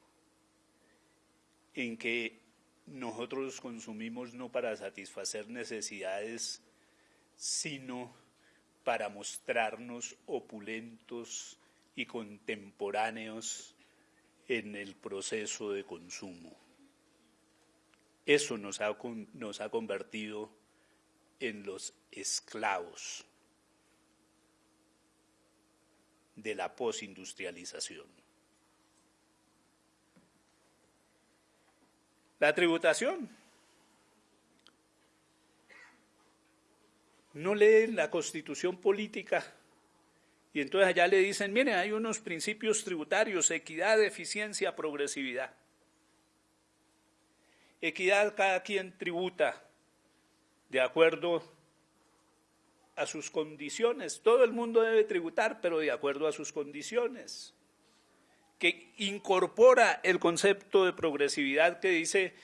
en que nosotros consumimos no para satisfacer necesidades, sino para mostrarnos opulentos y contemporáneos en el proceso de consumo. Eso nos ha, nos ha convertido en los esclavos de la posindustrialización. La tributación. No leen la constitución política y entonces allá le dicen, miren, hay unos principios tributarios, equidad, eficiencia, progresividad. Equidad, cada quien tributa de acuerdo a sus condiciones. Todo el mundo debe tributar, pero de acuerdo a sus condiciones que incorpora el concepto de progresividad que dice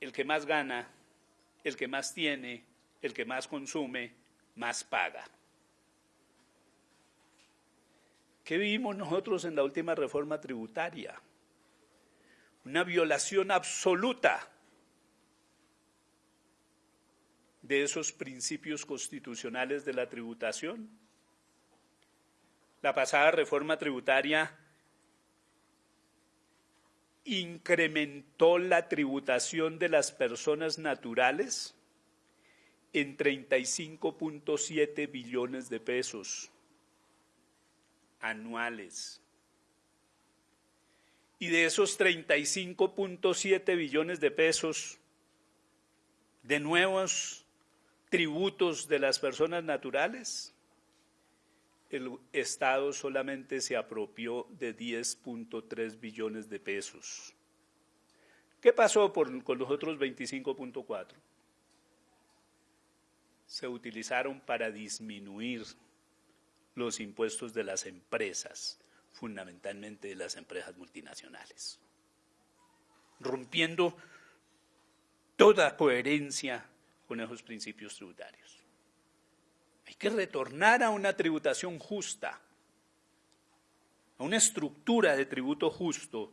el que más gana, el que más tiene, el que más consume, más paga. ¿Qué vimos nosotros en la última reforma tributaria? Una violación absoluta de esos principios constitucionales de la tributación. La pasada reforma tributaria incrementó la tributación de las personas naturales en 35.7 billones de pesos anuales. Y de esos 35.7 billones de pesos de nuevos tributos de las personas naturales, el Estado solamente se apropió de 10.3 billones de pesos. ¿Qué pasó con los otros 25.4? Se utilizaron para disminuir los impuestos de las empresas, fundamentalmente de las empresas multinacionales, rompiendo toda coherencia con esos principios tributarios. Hay que retornar a una tributación justa, a una estructura de tributo justo,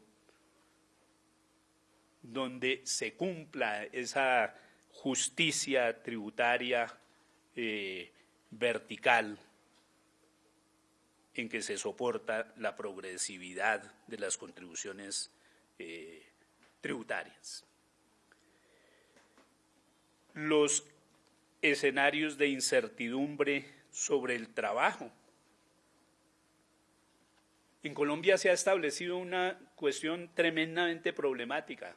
donde se cumpla esa justicia tributaria eh, vertical en que se soporta la progresividad de las contribuciones eh, tributarias. Los escenarios de incertidumbre sobre el trabajo. En Colombia se ha establecido una cuestión tremendamente problemática.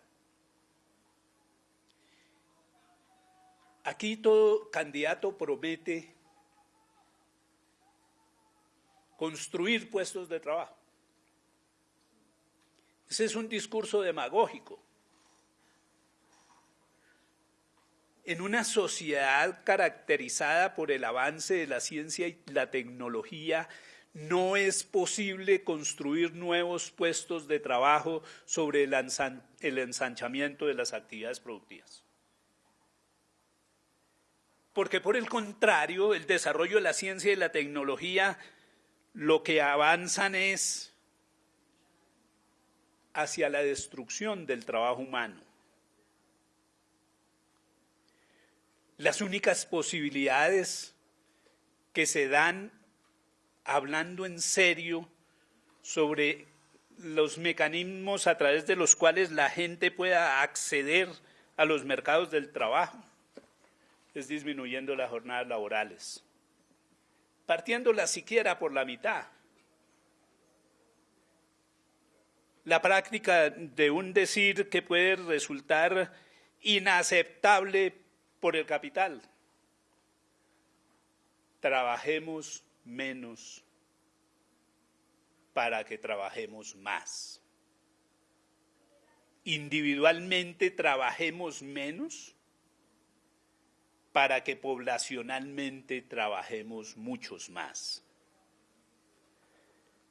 Aquí todo candidato promete construir puestos de trabajo. Ese es un discurso demagógico. en una sociedad caracterizada por el avance de la ciencia y la tecnología, no es posible construir nuevos puestos de trabajo sobre el, ensanchamiento de las actividades productivas. Porque por el contrario, el desarrollo de la ciencia y la tecnología lo que avanzan es hacia la destrucción del trabajo humano. las únicas posibilidades que se dan hablando en serio sobre los mecanismos a través de los cuales la gente pueda acceder a los mercados del trabajo es disminuyendo las jornadas laborales, partiéndolas siquiera por la mitad. la práctica de un decir que puede resultar inaceptable por el capital. Trabajemos menos para que trabajemos más. Individualmente trabajemos menos para que poblacionalmente trabajemos muchos más.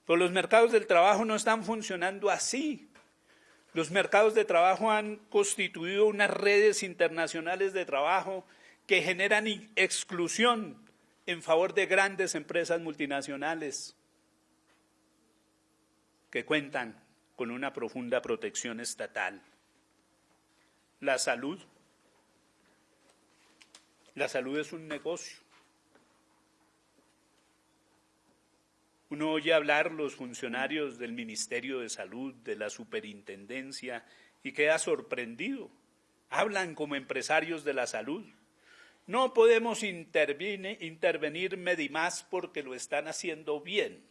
Pero los mercados del trabajo no están funcionando así. Los mercados de trabajo han constituido unas redes internacionales de trabajo que generan exclusión en favor de grandes empresas multinacionales que cuentan con una profunda protección estatal. La salud. La salud es un negocio. Uno oye hablar los funcionarios del Ministerio de Salud, de la Superintendencia, y queda sorprendido. Hablan como empresarios de la salud. No podemos intervenir, intervenir Medimás porque lo están haciendo bien.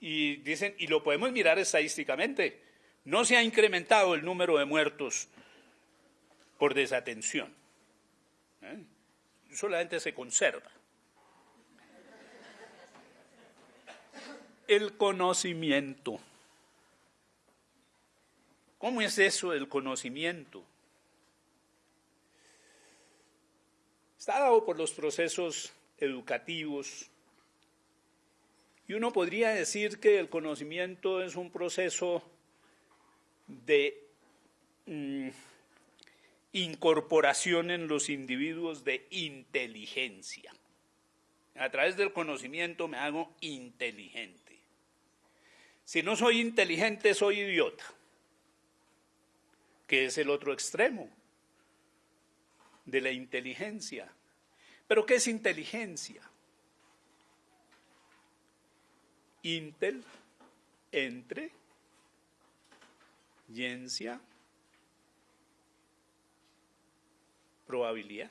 Y dicen, y lo podemos mirar estadísticamente, no se ha incrementado el número de muertos por desatención. ¿eh? Solamente se conserva. el conocimiento. ¿Cómo es eso del conocimiento? Está dado por los procesos educativos y uno podría decir que el conocimiento es un proceso de mm, incorporación en los individuos de inteligencia. A través del conocimiento me hago inteligente. Si no soy inteligente, soy idiota, que es el otro extremo de la inteligencia. ¿Pero qué es inteligencia? Intel, entre, ciencia, probabilidad.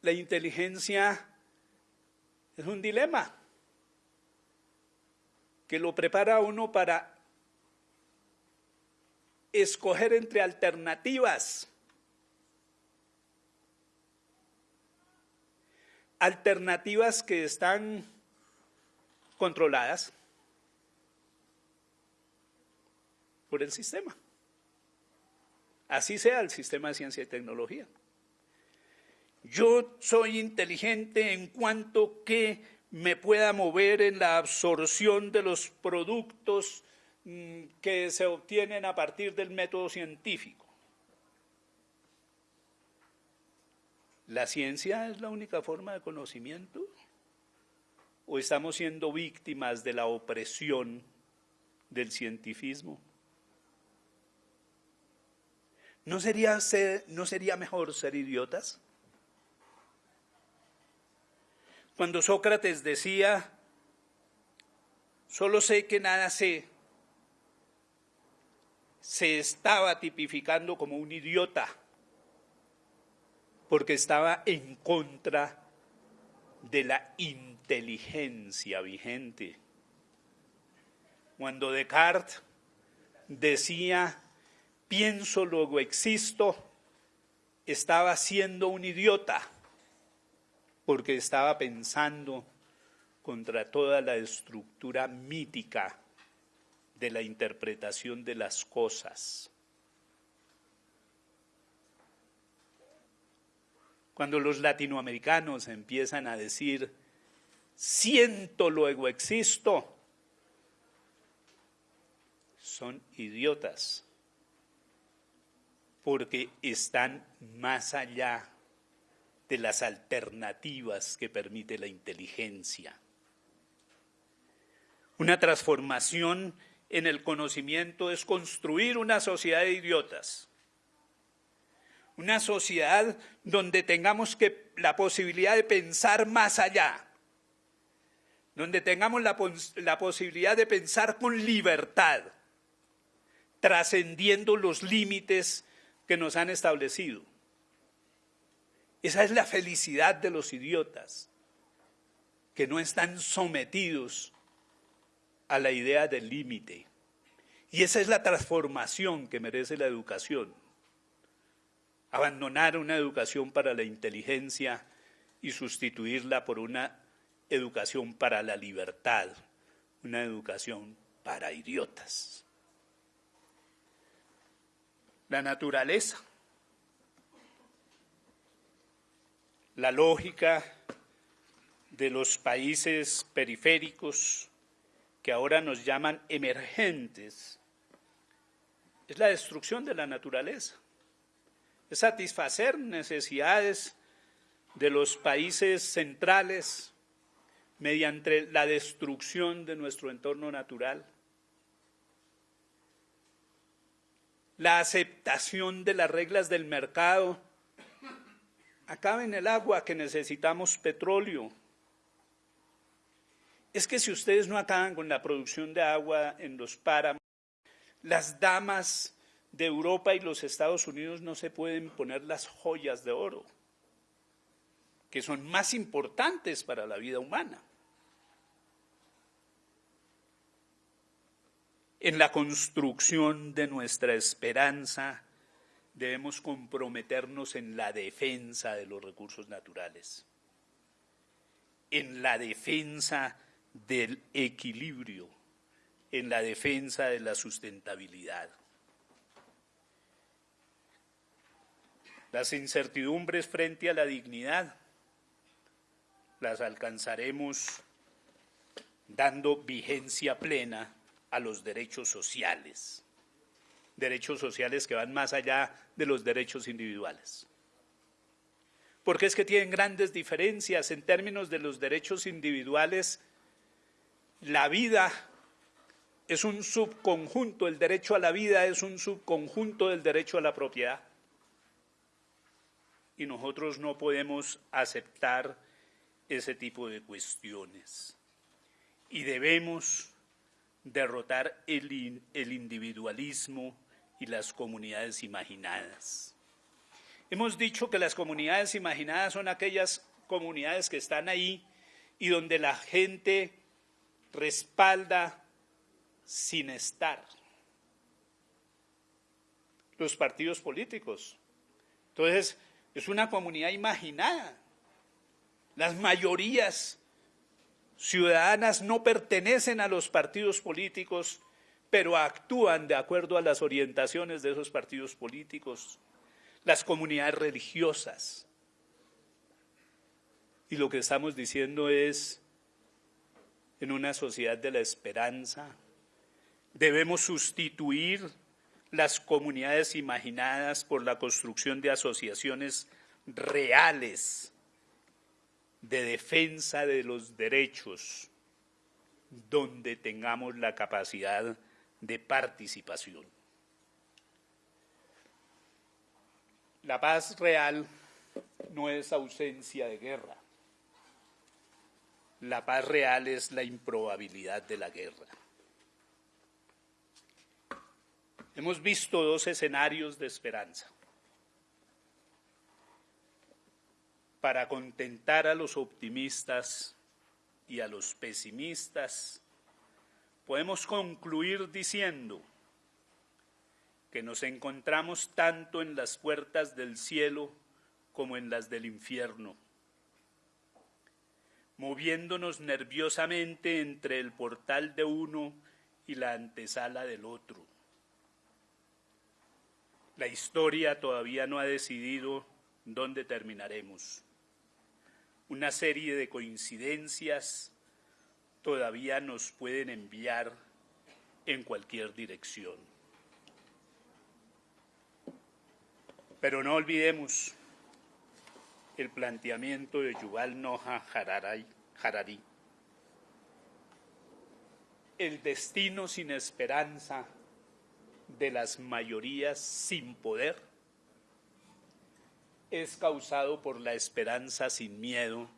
La inteligencia es un dilema que lo prepara uno para escoger entre alternativas. Alternativas que están controladas por el sistema. Así sea el sistema de ciencia y tecnología. Yo soy inteligente en cuanto que me pueda mover en la absorción de los productos mm, que se obtienen a partir del método científico. ¿La ciencia es la única forma de conocimiento? ¿O estamos siendo víctimas de la opresión del cientifismo? ¿No sería, ¿No sería mejor ser idiotas? Cuando Sócrates decía, solo sé que nada sé, se estaba tipificando como un idiota, porque estaba en contra de la inteligencia vigente. Cuando Descartes decía, pienso, luego existo, estaba siendo un idiota porque estaba pensando contra toda la estructura mítica de la interpretación de las cosas. Cuando los latinoamericanos empiezan a decir, siento luego existo, son idiotas, porque están más allá de las alternativas que permite la inteligencia. Una transformación en el conocimiento es construir una sociedad de idiotas. Una sociedad donde tengamos la posibilidad de pensar más allá, donde tengamos la posibilidad de pensar con libertad, trascendiendo los límites que nos han establecido. Esa es la felicidad de los idiotas. que no están sometidos a la idea del límite. Y esa es la transformación que merece la educación. Abandonar una educación para la inteligencia y sustituirla por una educación para la libertad, una educación para idiotas. La naturaleza, la lógica de los países periféricos que ahora nos llaman emergentes, es la destrucción de la naturaleza, es satisfacer necesidades de los países centrales mediante la destrucción de nuestro entorno natural, la aceptación de las reglas del mercado, acaba en el agua que necesitamos petróleo. Es que si ustedes no acaban con la producción de agua en los páramos, las damas de Europa y los Estados Unidos no se pueden poner las joyas de oro que son más importantes para la vida humana. En la construcción de nuestra esperanza debemos comprometernos en la defensa de los recursos naturales, en la defensa del equilibrio, en la defensa de la sustentabilidad. Las incertidumbres frente a la dignidad las alcanzaremos dando vigencia plena a los derechos sociales, derechos sociales que van más allá de los derechos individuales. Porque es que tienen grandes diferencias en términos de los derechos individuales. La vida es un subconjunto, el derecho a la vida es un subconjunto del derecho a la propiedad. Y nosotros no podemos aceptar ese tipo de cuestiones. Y debemos derrotar el, individualismo y las comunidades imaginadas. Hemos dicho que las comunidades imaginadas son aquellas comunidades que están ahí y donde la gente respalda sin estar. Los partidos políticos. Entonces, es una comunidad imaginada. Las mayorías ciudadanas no pertenecen a los partidos políticos, pero actúan de acuerdo a las orientaciones de esos partidos políticos, las comunidades religiosas. Y lo que estamos diciendo es, en una sociedad de la esperanza, debemos sustituir las comunidades imaginadas por la construcción de asociaciones reales de defensa de los derechos donde tengamos la capacidad de participación. La paz real no es ausencia de guerra. La paz real es la improbabilidad de la guerra. Hemos visto dos escenarios de esperanza. Para contentar a los optimistas y a los pesimistas, podemos concluir diciendo que nos encontramos tanto en las puertas del cielo como en las del infierno, moviéndonos nerviosamente entre el portal de uno y la antesala del otro. La historia todavía no ha decidido dónde terminaremos una serie de coincidencias todavía nos pueden enviar en cualquier dirección. Pero no olvidemos el planteamiento de Yuval Noah Harari. El destino sin esperanza de las mayorías sin poder es causado por la esperanza sin miedo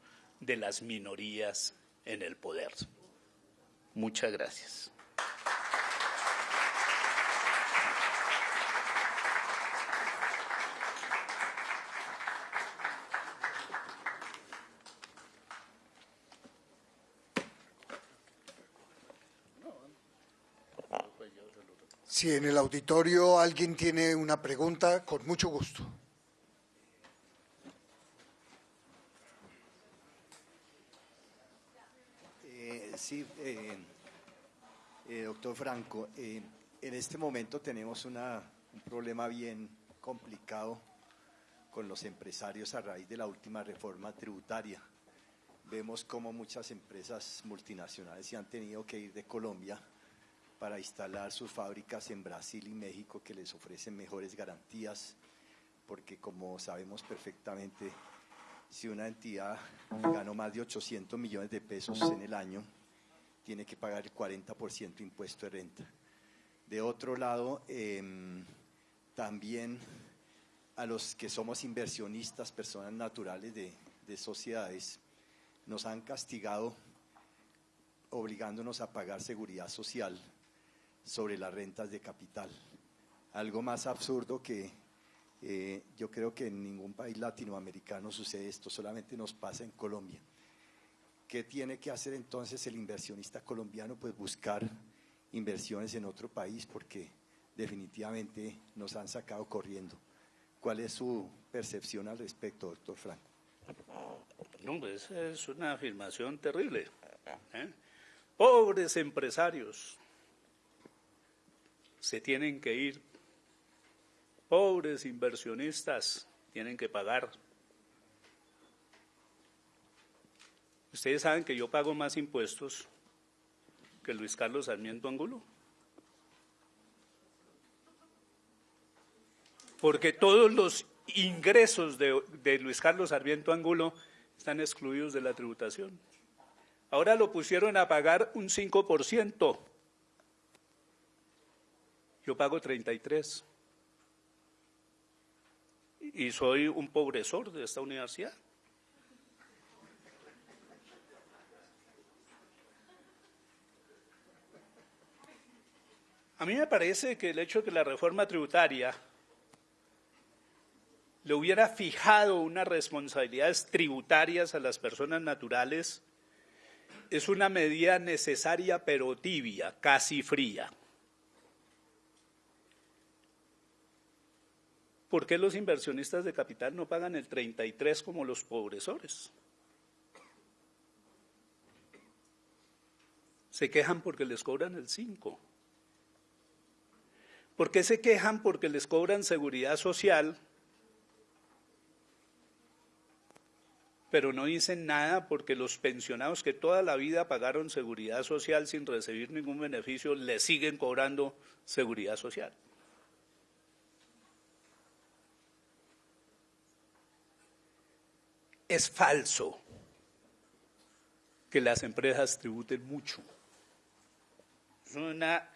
de las minorías en el poder. Muchas gracias. Si en el auditorio alguien tiene una pregunta, con mucho gusto. Doctor Franco, en este momento tenemos un problema bien complicado con los empresarios a raíz de la última reforma tributaria. Vemos cómo muchas empresas multinacionales se han tenido que ir de Colombia para instalar sus fábricas en Brasil y México que les ofrecen mejores garantías, porque como sabemos perfectamente, si una entidad ganó más de 800 millones de pesos en el año, tiene que pagar el 40% impuesto de renta. De otro lado, em, también a los que somos inversionistas, personas naturales de, sociedades, nos han castigado obligándonos a pagar seguridad social sobre las rentas de capital. Algo más absurdo que eh, yo creo que en ningún país latinoamericano sucede esto, solamente nos pasa en Colombia. ¿Qué tiene que hacer entonces el inversionista colombiano? Pues buscar inversiones en otro país porque definitivamente nos han sacado corriendo. ¿Cuál es su percepción al respecto, doctor Franco? No, pues es una afirmación terrible. ¿eh? Pobres empresarios se tienen que ir. Pobres inversionistas tienen que pagar. Ustedes saben que yo pago más impuestos que Luis Carlos Sarmiento Angulo. porque todos los ingresos de, Luis Carlos Sarmiento Angulo están excluidos de la tributación. Ahora lo pusieron a pagar un 5%. Yo pago 33. Y soy un pobresor de esta universidad. A mí me parece que el hecho de que la reforma tributaria le hubiera fijado unas responsabilidades tributarias a las personas naturales, es una medida necesaria pero tibia, casi fría. ¿Por qué los inversionistas de capital no pagan el 33 como los pobresores? Se quejan porque les cobran el 5. ¿Por qué se quejan porque les cobran seguridad social pero no dicen nada porque los pensionados que toda la vida pagaron seguridad social sin recibir ningún beneficio, le siguen cobrando seguridad social. Es falso que las empresas tributen mucho. Es una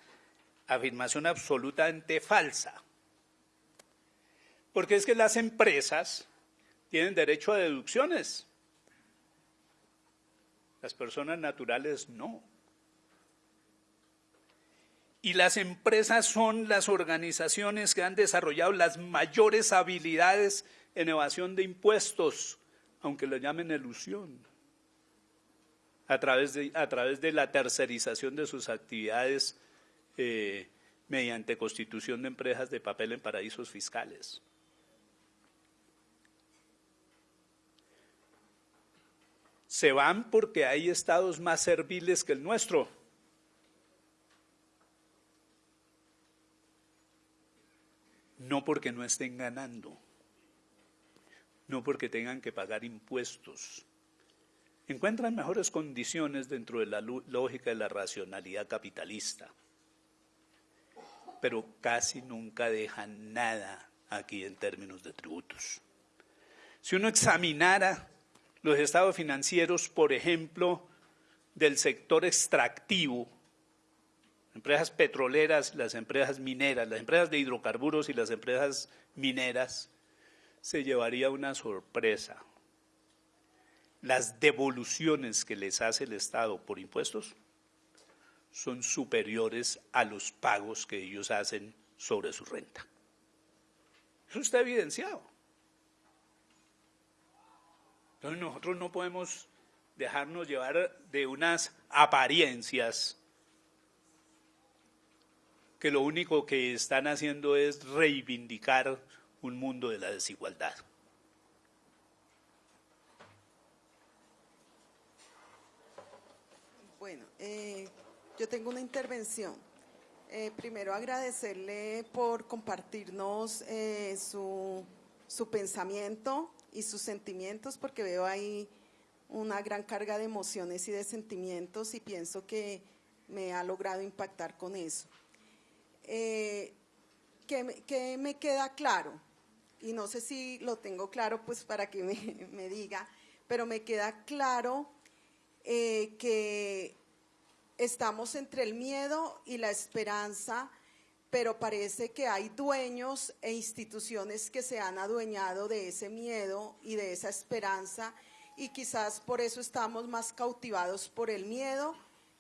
afirmación absolutamente falsa. Porque es que las empresas tienen derecho a deducciones. Las personas naturales no. Y las empresas son las organizaciones que han desarrollado las mayores habilidades en evasión de impuestos, aunque lo llamen ilusión, a través de, a través de la tercerización de sus actividades eh, mediante constitución de empresas de papel en paraísos fiscales. se van porque hay estados más serviles que el nuestro. No porque no estén ganando, no porque tengan que pagar impuestos. Encuentran mejores condiciones dentro de la lógica de la racionalidad capitalista, pero casi nunca dejan nada aquí en términos de tributos. Si uno examinara los estados financieros, por ejemplo, del sector extractivo, empresas petroleras, las empresas mineras, las empresas de hidrocarburos y las empresas mineras, se llevaría una sorpresa. Las devoluciones que les hace el Estado por impuestos son superiores a los pagos que ellos hacen sobre su renta. Eso está evidenciado. Entonces nosotros no podemos dejarnos llevar de unas apariencias que lo único que están haciendo es reivindicar un mundo de la desigualdad. Bueno, eh, yo tengo una intervención. Eh, primero agradecerle por compartirnos eh, su, su pensamiento y sus sentimientos, porque veo ahí una gran carga de emociones y de sentimientos y pienso que me ha logrado impactar con eso. Eh, que, me queda claro, y no sé si lo tengo claro pues para que me, diga, pero me queda claro eh, que estamos entre el miedo y la esperanza, pero parece que hay dueños e instituciones que se han adueñado de ese miedo y de esa esperanza y quizás por eso estamos más cautivados por el miedo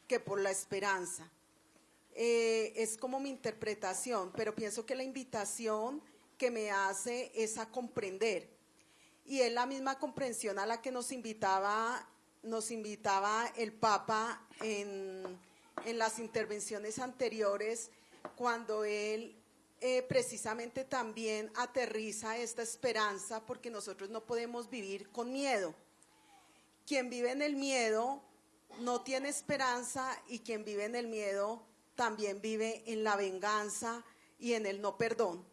que por la esperanza. Eh, es como mi interpretación, pero pienso que la invitación que me hace es a comprender. Y es la misma comprensión a la que nos invitaba, nos invitaba el Papa en, las intervenciones anteriores, cuando él eh, precisamente también aterriza esta esperanza, porque nosotros no podemos vivir con miedo. Quien vive en el miedo no tiene esperanza y quien vive en el miedo también vive en la venganza y en el no perdón.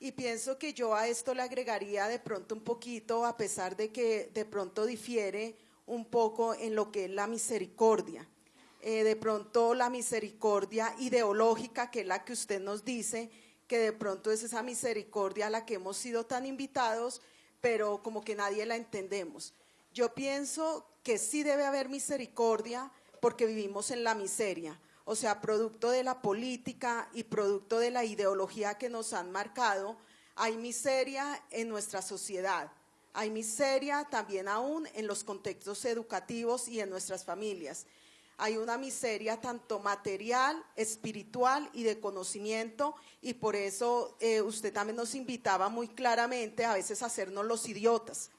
Y pienso que yo a esto le agregaría de pronto un poquito, a pesar de que de pronto difiere un poco en lo que es la misericordia. Eh, de pronto la misericordia ideológica, que es la que usted nos dice, que de pronto es esa misericordia a la que hemos sido tan invitados, pero como que nadie la entendemos. Yo pienso que sí debe haber misericordia porque vivimos en la miseria, o sea, producto de la política y producto de la ideología que nos han marcado, hay miseria en nuestra sociedad. Hay miseria también aún en los contextos educativos y en nuestras familias. Hay una miseria tanto material, espiritual y de conocimiento y por eso eh, usted también nos invitaba muy claramente a veces a hacernos los idiotas.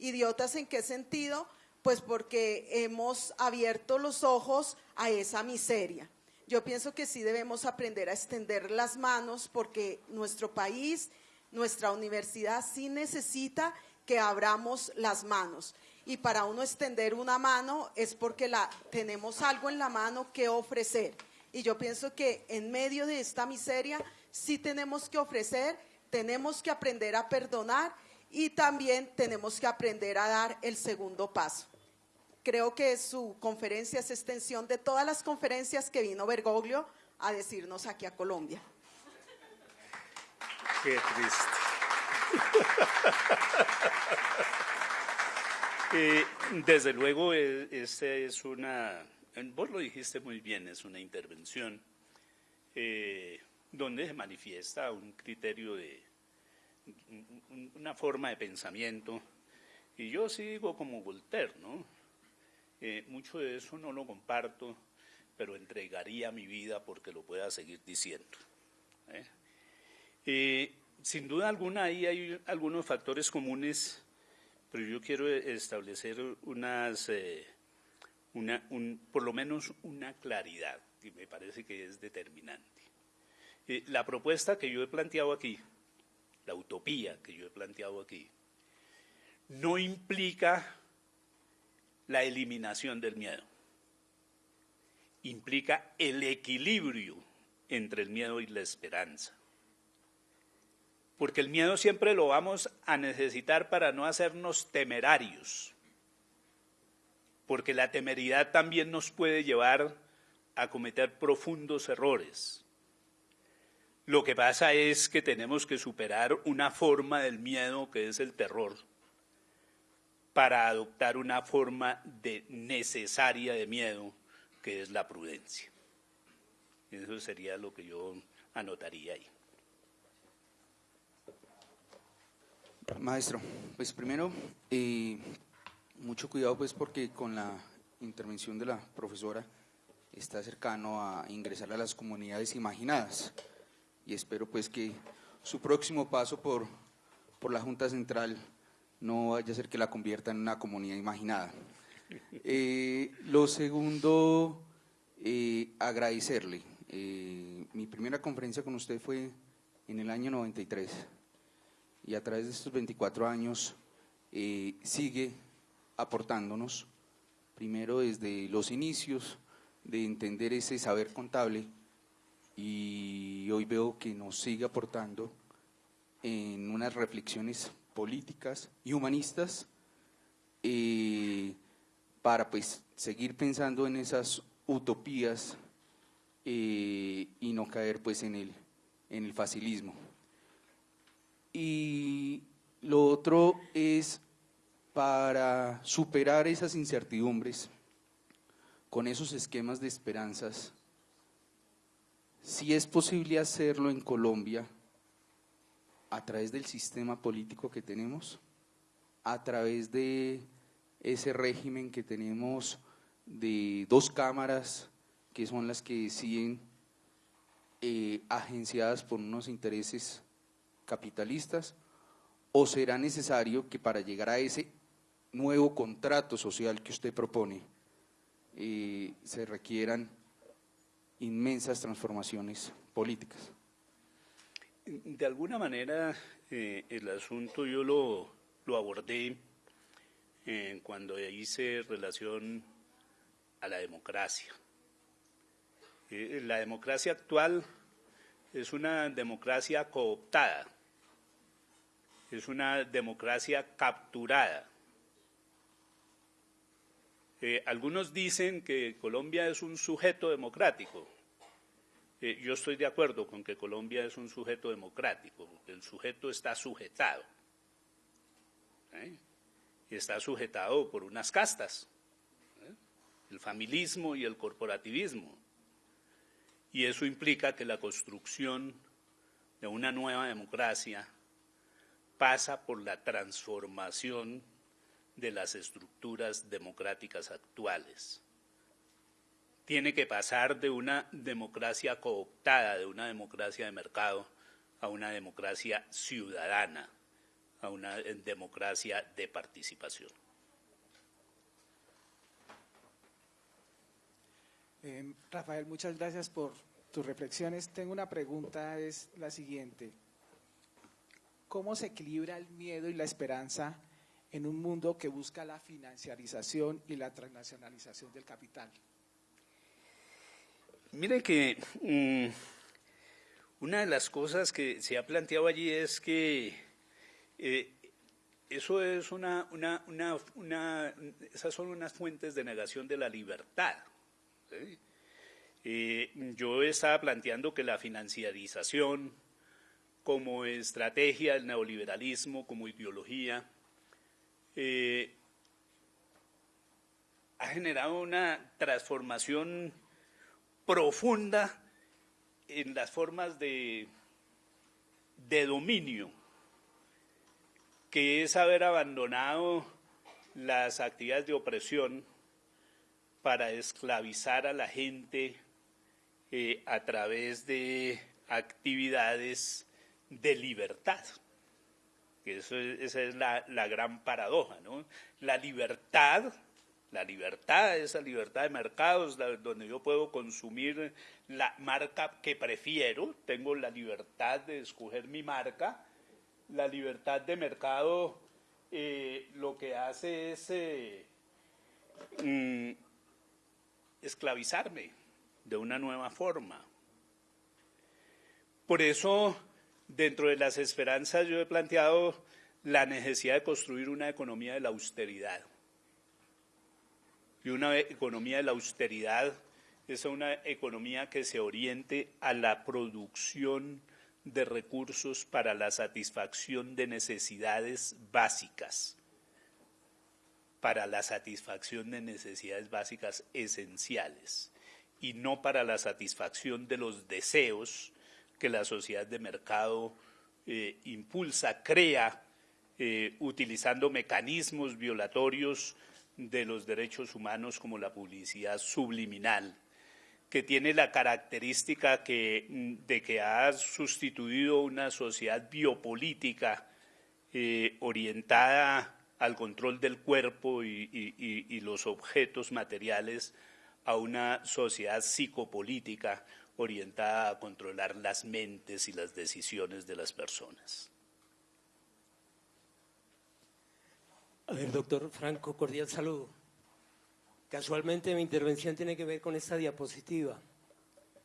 ¿Idiotas en qué sentido? Pues porque hemos abierto los ojos a esa miseria. Yo pienso que sí debemos aprender a extender las manos porque nuestro país, nuestra universidad sí necesita que abramos las manos. Y para uno extender una mano es porque la, tenemos algo en la mano que ofrecer. Y yo pienso que en medio de esta miseria sí tenemos que ofrecer, tenemos que aprender a perdonar y también tenemos que aprender a dar el segundo paso. Creo que su conferencia es extensión de todas las conferencias que vino Bergoglio a decirnos aquí a Colombia. Qué triste. Eh, desde luego, eh, esta es una, vos lo dijiste muy bien, es una intervención eh, donde se manifiesta un criterio de, una forma de pensamiento. Y yo sigo como Voltaire, ¿no? Eh, mucho de eso no lo comparto, pero entregaría mi vida porque lo pueda seguir diciendo. ¿eh? Eh, sin duda alguna ahí hay algunos factores comunes, pero yo quiero establecer unas, una, por lo menos una claridad que me parece que es determinante. la propuesta que yo he planteado aquí, la utopía que yo he planteado aquí, no implica la eliminación del miedo. Implica el equilibrio entre el miedo y la esperanza. Porque el miedo siempre lo vamos a necesitar para no hacernos temerarios. Porque la temeridad también nos puede llevar a cometer profundos errores. Lo que pasa es que tenemos que superar una forma del miedo que es el terror para adoptar una forma de necesaria de miedo que es la prudencia. Eso sería lo que yo anotaría ahí. Maestro, pues primero, eh, mucho cuidado pues porque con la intervención de la profesora está cercano a ingresar a las comunidades imaginadas y espero pues que su próximo paso por, por la Junta Central no vaya a ser que la convierta en una comunidad imaginada. Eh, lo segundo, eh, agradecerle mi primera conferencia con usted fue en el año 93 y a través de estos 24 años eh, sigue aportándonos, primero desde los inicios de entender ese saber contable y hoy veo que nos sigue aportando en unas reflexiones políticas y humanistas eh, para pues seguir pensando en esas utopías eh, y no caer pues en el, en el facilismo. Y lo otro es para superar esas incertidumbres con esos esquemas de esperanzas, si es posible hacerlo en Colombia a través del sistema político que tenemos, a través de ese régimen que tenemos de dos cámaras que son las que siguen eh, agenciadas por unos intereses capitalistas, o será necesario que para llegar a ese nuevo contrato social que usted propone, eh, se requieran inmensas transformaciones políticas. De alguna manera, eh, el asunto yo lo, lo abordé eh, cuando hice relación a la democracia. la democracia actual es una democracia cooptada, es una democracia capturada eh, algunos dicen que Colombia es un sujeto democrático. Eh, yo estoy de acuerdo con que Colombia es un sujeto democrático, el sujeto está sujetado. ¿eh? Y está sujetado por unas castas, el familismo y el corporativismo. Y eso implica que la construcción de una nueva democracia pasa por la transformación de las estructuras democráticas actuales. Tiene que pasar de una democracia cooptada, de una democracia de mercado, a una democracia ciudadana, a una democracia de participación. Eh, Rafael, muchas gracias por tus reflexiones. Tengo una pregunta, es la siguiente. ¿Cómo se equilibra el miedo y la esperanza en un mundo que busca la financiarización y la transnacionalización del capital? Mire que mm, una de las cosas que se ha planteado allí es que eh, eso es una, una, una, esas son unas fuentes de negación de la libertad. Eh, yo estaba planteando que la financiarización como estrategia del neoliberalismo, como ideología, eh, ha generado una transformación profunda en las formas de, dominio, que es haber abandonado las actividades de opresión para esclavizar a la gente eh, a través de actividades de libertad eso esa es la, gran paradoja, ¿no? La libertad, la libertad, esa libertad de mercados, donde yo puedo consumir la marca que prefiero, tengo la libertad de escoger mi marca, la libertad de mercado eh, lo que hace es eh, mm, esclavizarme de una nueva forma. Por eso Dentro de las esperanzas yo he planteado la necesidad de construir una economía de la austeridad. Y una economía de la austeridad es una economía que se oriente a la producción de recursos para la satisfacción de necesidades básicas, para la satisfacción de necesidades básicas esenciales y no para la satisfacción de los deseos que la sociedad de mercado eh, impulsa, crea, eh, utilizando mecanismos violatorios de los derechos humanos como la publicidad subliminal, que tiene la característica mm, de que ha sustituido una sociedad biopolítica eh, orientada al control del cuerpo y los objetos materiales a una sociedad psicopolítica orientada a controlar las mentes y las decisiones de las personas. A ver, doctor Franco, cordial saludo. Casualmente mi intervención tiene que ver con esta diapositiva.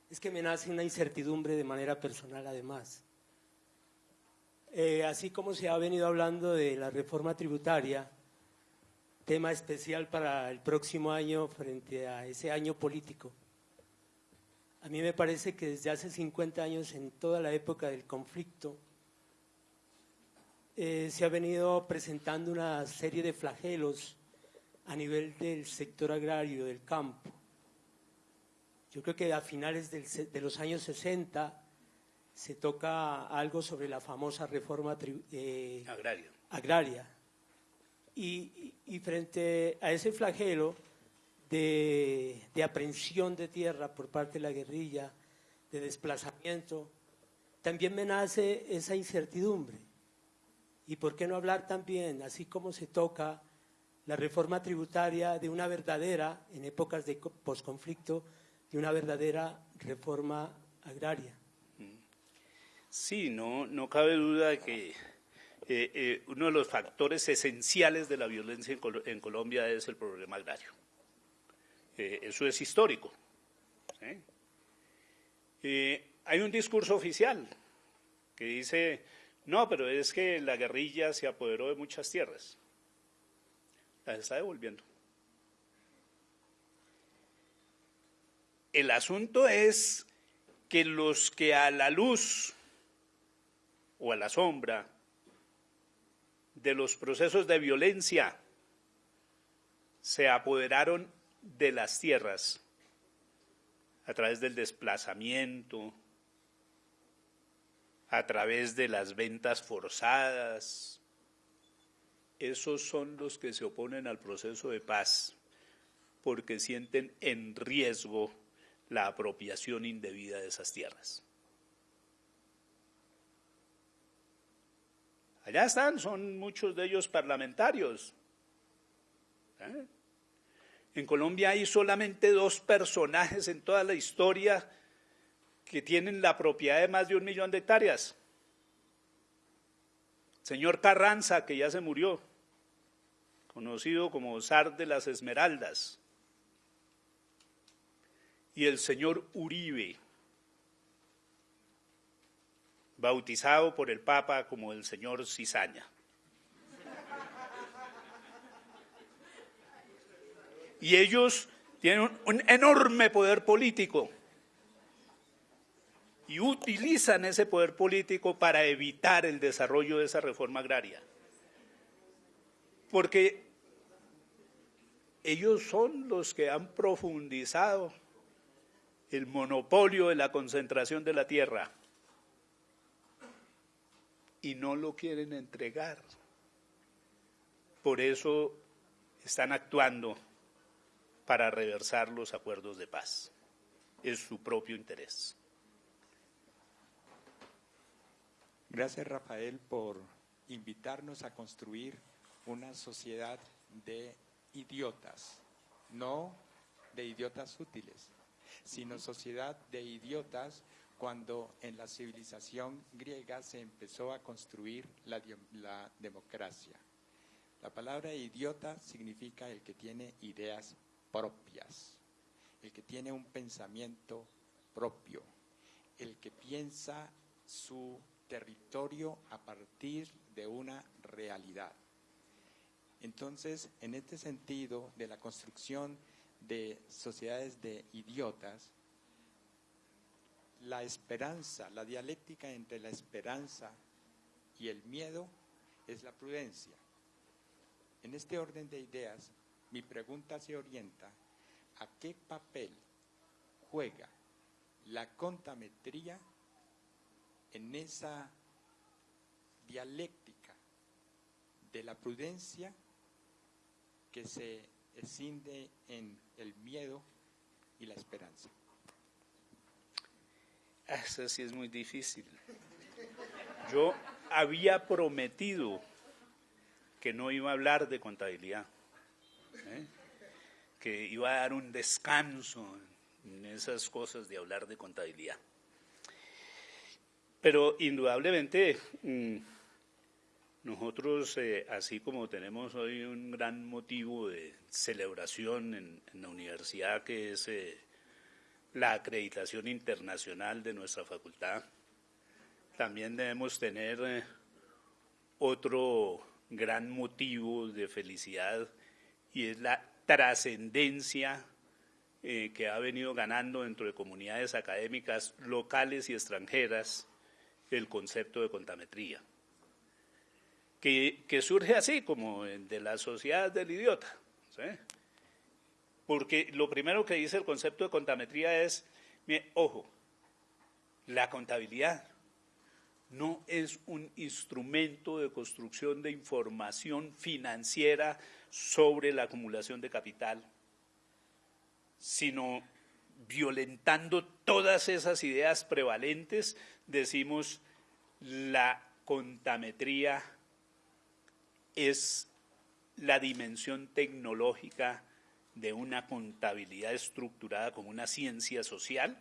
Es que me nace una incertidumbre de manera personal además. Eh, así como se ha venido hablando de la reforma tributaria, tema especial para el próximo año frente a ese año político. A mí me parece que desde hace 50 años, en toda la época del conflicto, eh, se ha venido presentando una serie de flagelos a nivel del sector agrario, del campo. Yo creo que a finales de los años 60 se toca algo sobre la famosa reforma eh, agraria. agraria. Y, y, frente a ese flagelo de, de aprehensión de tierra por parte de la guerrilla, de desplazamiento, también me nace esa incertidumbre y por qué no hablar también, así como se toca la reforma tributaria de una verdadera, en épocas de posconflicto, de una verdadera reforma agraria. Sí, no, no cabe duda de que eh, eh, uno de los factores esenciales de la violencia en, Colombia es el problema agrario. Eh, eso es histórico. hay un discurso oficial que dice no, pero es que la guerrilla se apoderó de muchas tierras. Las está devolviendo. El asunto es que los que a la luz o a la sombra de los procesos de violencia se apoderaron de las tierras a través del desplazamiento, a través de las ventas forzadas. Esos son los que se oponen al proceso de paz porque sienten en riesgo la apropiación indebida de esas tierras. Allá están, son muchos de ellos parlamentarios. ¿Eh? En Colombia hay solamente dos personajes en toda la historia que tienen la propiedad de más de un millón de hectáreas. Señor Carranza, que ya se murió, conocido como zar de las Esmeraldas, y el señor Uribe, bautizado por el Papa como el señor Cizaña. Y ellos tienen un enorme poder político y utilizan ese poder político para evitar el desarrollo de esa reforma agraria. Porque ellos son los que han profundizado el monopolio de la concentración de la tierra y no lo quieren entregar. Por eso están actuando para reversar los acuerdos de paz. Es su propio interés. Gracias Rafael por invitarnos a construir una sociedad de idiotas, no de idiotas útiles, sino sociedad de idiotas cuando en la civilización griega se empezó a construir la, la, democracia. La palabra idiota significa el que tiene ideas propias, el que tiene un pensamiento propio, el que piensa su territorio a partir de una realidad. Entonces, en este sentido de la construcción de sociedades de idiotas, la esperanza, la dialéctica entre la esperanza y el miedo es la prudencia. En este orden de ideas, mi pregunta se orienta a qué papel juega la contametría en esa dialéctica de la prudencia que se escinde en el miedo y la esperanza. Eso sí es muy difícil. Yo había prometido que no iba a hablar de contabilidad, ¿eh? que iba a dar un descanso en esas cosas de hablar de contabilidad. Pero indudablemente mm, nosotros, eh, así como tenemos hoy un gran motivo de celebración en, la universidad, que es eh, la acreditación internacional de nuestra facultad, también debemos tener otro gran motivo de felicidad y es la trascendencia que ha venido ganando dentro de comunidades académicas locales y extranjeras el concepto de contametría que, surge así, como de la sociedad del idiota. Porque lo primero que dice el concepto de contametría es, ojo, la contabilidad no es un instrumento de construcción de información financiera sobre la acumulación de capital, sino violentando todas esas ideas prevalentes, decimos la contametría es la dimensión tecnológica de una contabilidad estructurada como una ciencia social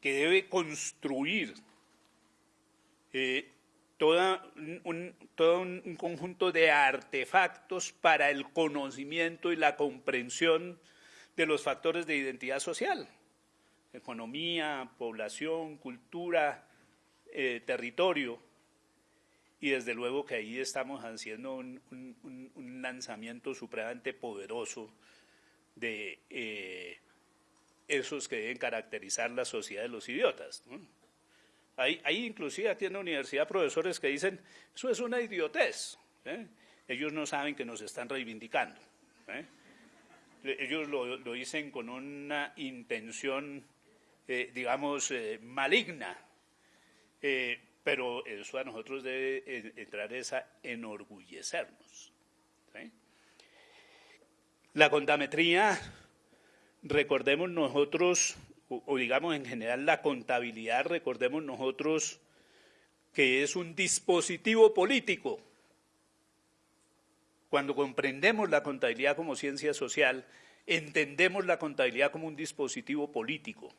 que debe construir eh, todo un conjunto de artefactos para el conocimiento y la comprensión de los factores de identidad social, economía, población, cultura, eh, territorio, y desde luego que ahí estamos haciendo un, lanzamiento supremamente poderoso de eh, esos que deben caracterizar la sociedad de los idiotas. Hay, inclusive aquí en la universidad profesores que dicen, eso es una idiotez. ¿eh? Ellos no saben que nos están reivindicando. ¿eh? Ellos lo, dicen con una intención, digamos, maligna pero eso a nosotros debe entrar es enorgullecernos. La contametría, recordemos nosotros, o, digamos en general la contabilidad, recordemos nosotros que es un dispositivo político. Cuando comprendemos la contabilidad como ciencia social, entendemos la contabilidad como un dispositivo político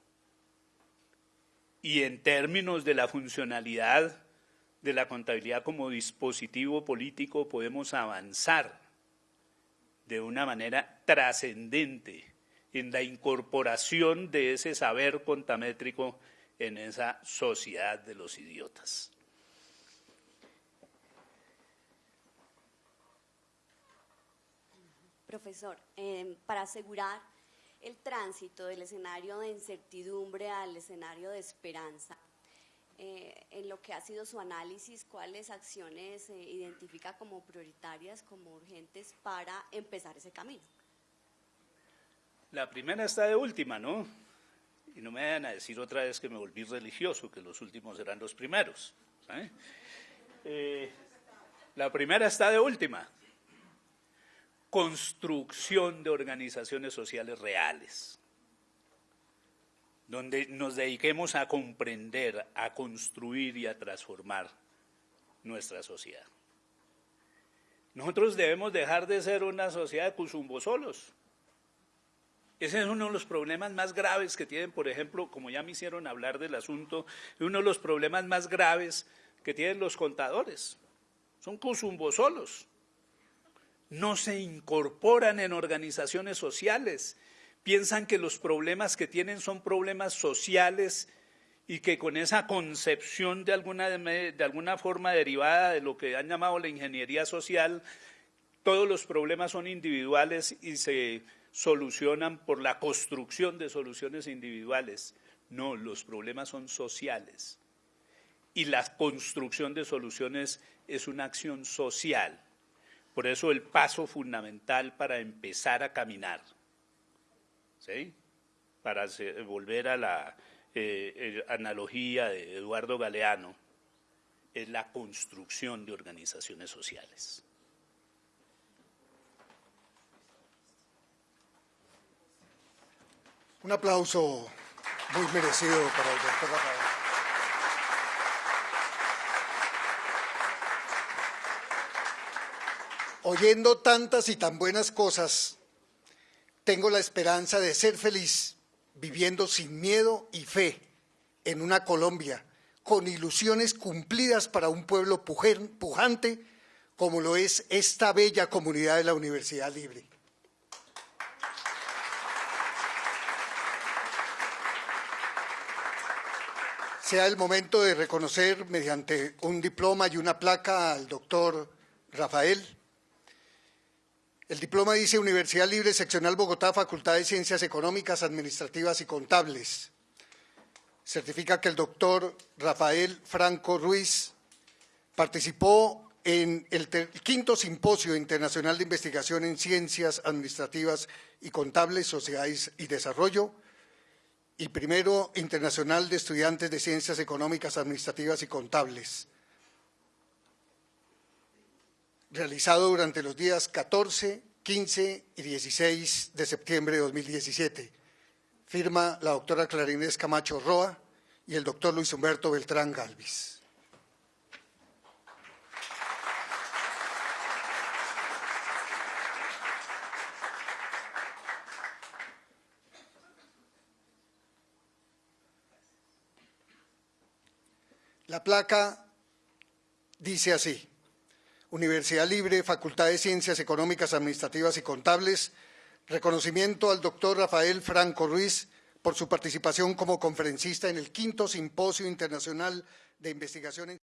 y en términos de la funcionalidad de la contabilidad como dispositivo político podemos avanzar de una manera trascendente en la incorporación de ese saber contamétrico en esa sociedad de los idiotas. Profesor, eh, para asegurar el tránsito del escenario de incertidumbre al escenario de esperanza. Eh, en lo que ha sido su análisis, cuáles acciones identifica como prioritarias, como urgentes para empezar ese camino. La primera está de última, ¿no? Y no me vayan a decir otra vez que me volví religioso, que los últimos eran los primeros. Eh, la primera está de última construcción de organizaciones sociales reales, donde nos dediquemos a comprender, a construir y a transformar nuestra sociedad. Nosotros debemos dejar de ser una sociedad de cuzumbos solos. Ese es uno de los problemas más graves que tienen, por ejemplo, como ya me hicieron hablar del asunto, uno de los problemas más graves que tienen los contadores. Son cuzumbos solos no se incorporan en organizaciones sociales, piensan que los problemas que tienen son problemas sociales y que con esa concepción de alguna, de alguna forma derivada de lo que han llamado la ingeniería social, todos los problemas son individuales y se solucionan por la construcción de soluciones individuales. No, los problemas son sociales. Y la construcción de soluciones es una acción social. Por eso el paso fundamental para empezar a caminar, ¿sí? para volver a la eh, analogía de Eduardo Galeano, es la construcción de organizaciones sociales. Un aplauso muy merecido para el doctor Rafael. oyendo tantas y tan buenas cosas, tengo la esperanza de ser feliz viviendo sin miedo y fe en una Colombia con ilusiones cumplidas para un pueblo pujante como lo es esta bella comunidad de la Universidad Libre. Sea el momento de reconocer mediante un diploma y una placa al doctor Rafael. El diploma dice Universidad Libre Seccional Bogotá, Facultad de Ciencias Económicas, Administrativas y Contables. Certifica que el doctor Rafael Franco Ruiz participó en el quinto simposio internacional de investigación en ciencias administrativas y contables, sociedades y desarrollo, y primero internacional de estudiantes de ciencias económicas, administrativas y contables, realizado durante los días 14, 15 y 16 de septiembre de 2017. Firma la doctora Clarinés Camacho Roa y el doctor Luis Humberto Beltrán Galvis. La placa dice así, Universidad Libre, Facultad de Ciencias Económicas, Administrativas y Contables, reconocimiento al doctor Rafael Franco Ruiz por su participación como conferencista en el quinto Simposio Internacional de Investigación en